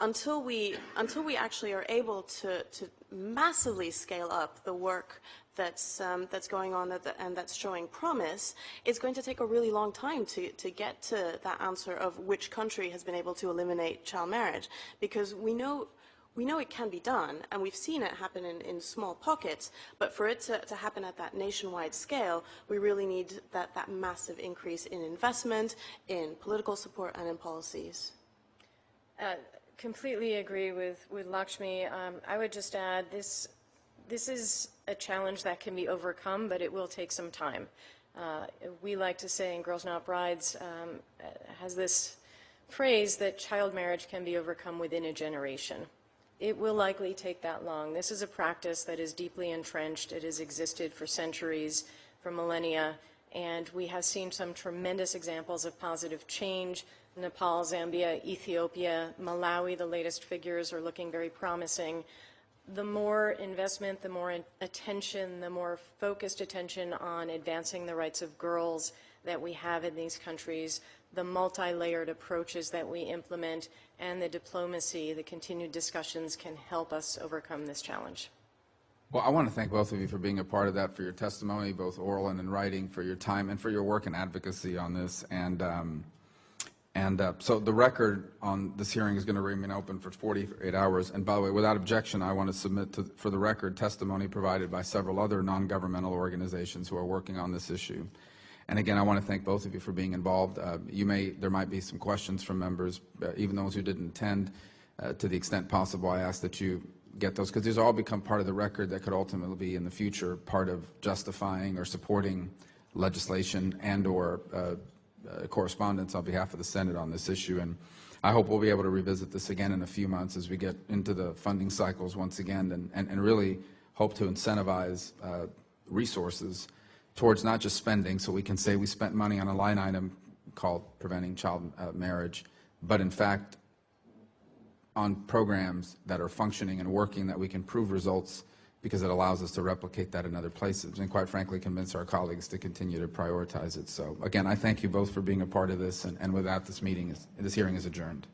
until we, until we actually are able to, to massively scale up the work that's, um, that's going on that, and that's showing promise, it's going to take a really long time to, to get to that answer of which country has been able to eliminate child marriage. Because we know, we know it can be done, and we've seen it happen in, in small pockets, but for it to, to happen at that nationwide scale, we really need that, that massive increase in investment, in political support, and in policies. Uh, Completely agree with, with Lakshmi. Um, I would just add, this, this is a challenge that can be overcome, but it will take some time. Uh, We like to say in Girls Not Brides, um, has this phrase that child marriage can be overcome within a generation. It will likely take that long. This is a practice that is deeply entrenched. It has existed for centuries, for millennia, and we have seen some tremendous examples of positive change. Nepal, Zambia, Ethiopia, Malawi, the latest figures are looking very promising. The more investment, the more attention, the more focused attention on advancing the rights of girls that we have in these countries, the multi-layered approaches that we implement, and the diplomacy, the continued discussions can help us overcome this challenge. Well, I want to thank both of you for being a part of that, for your testimony, both oral and in writing, for your time, and for your work and advocacy on this. And um, and uh, so the record on this hearing is going to remain open for 48 hours. And by the way, without objection, I want to submit to, for the record testimony provided by several other non-governmental organizations who are working on this issue. And again, I want to thank both of you for being involved. Uh, you may, there might be some questions from members, uh, even those who didn't attend. Uh, to the extent possible, I ask that you get those because these all become part of the record that could ultimately be in the future part of justifying or supporting legislation and or uh, uh, correspondence on behalf of the Senate on this issue. And I hope we'll be able to revisit this again in a few months as we get into the funding cycles once again and, and, and really hope to incentivize uh, resources towards not just spending, so we can say we spent money on a line item called preventing child uh, marriage, but in fact on programs that are functioning and working that we can prove results because it allows us to replicate that in other places and quite frankly convince our colleagues to continue to prioritize it. So again, I thank you both for being a part of this and, and with that this meeting is, this hearing is adjourned.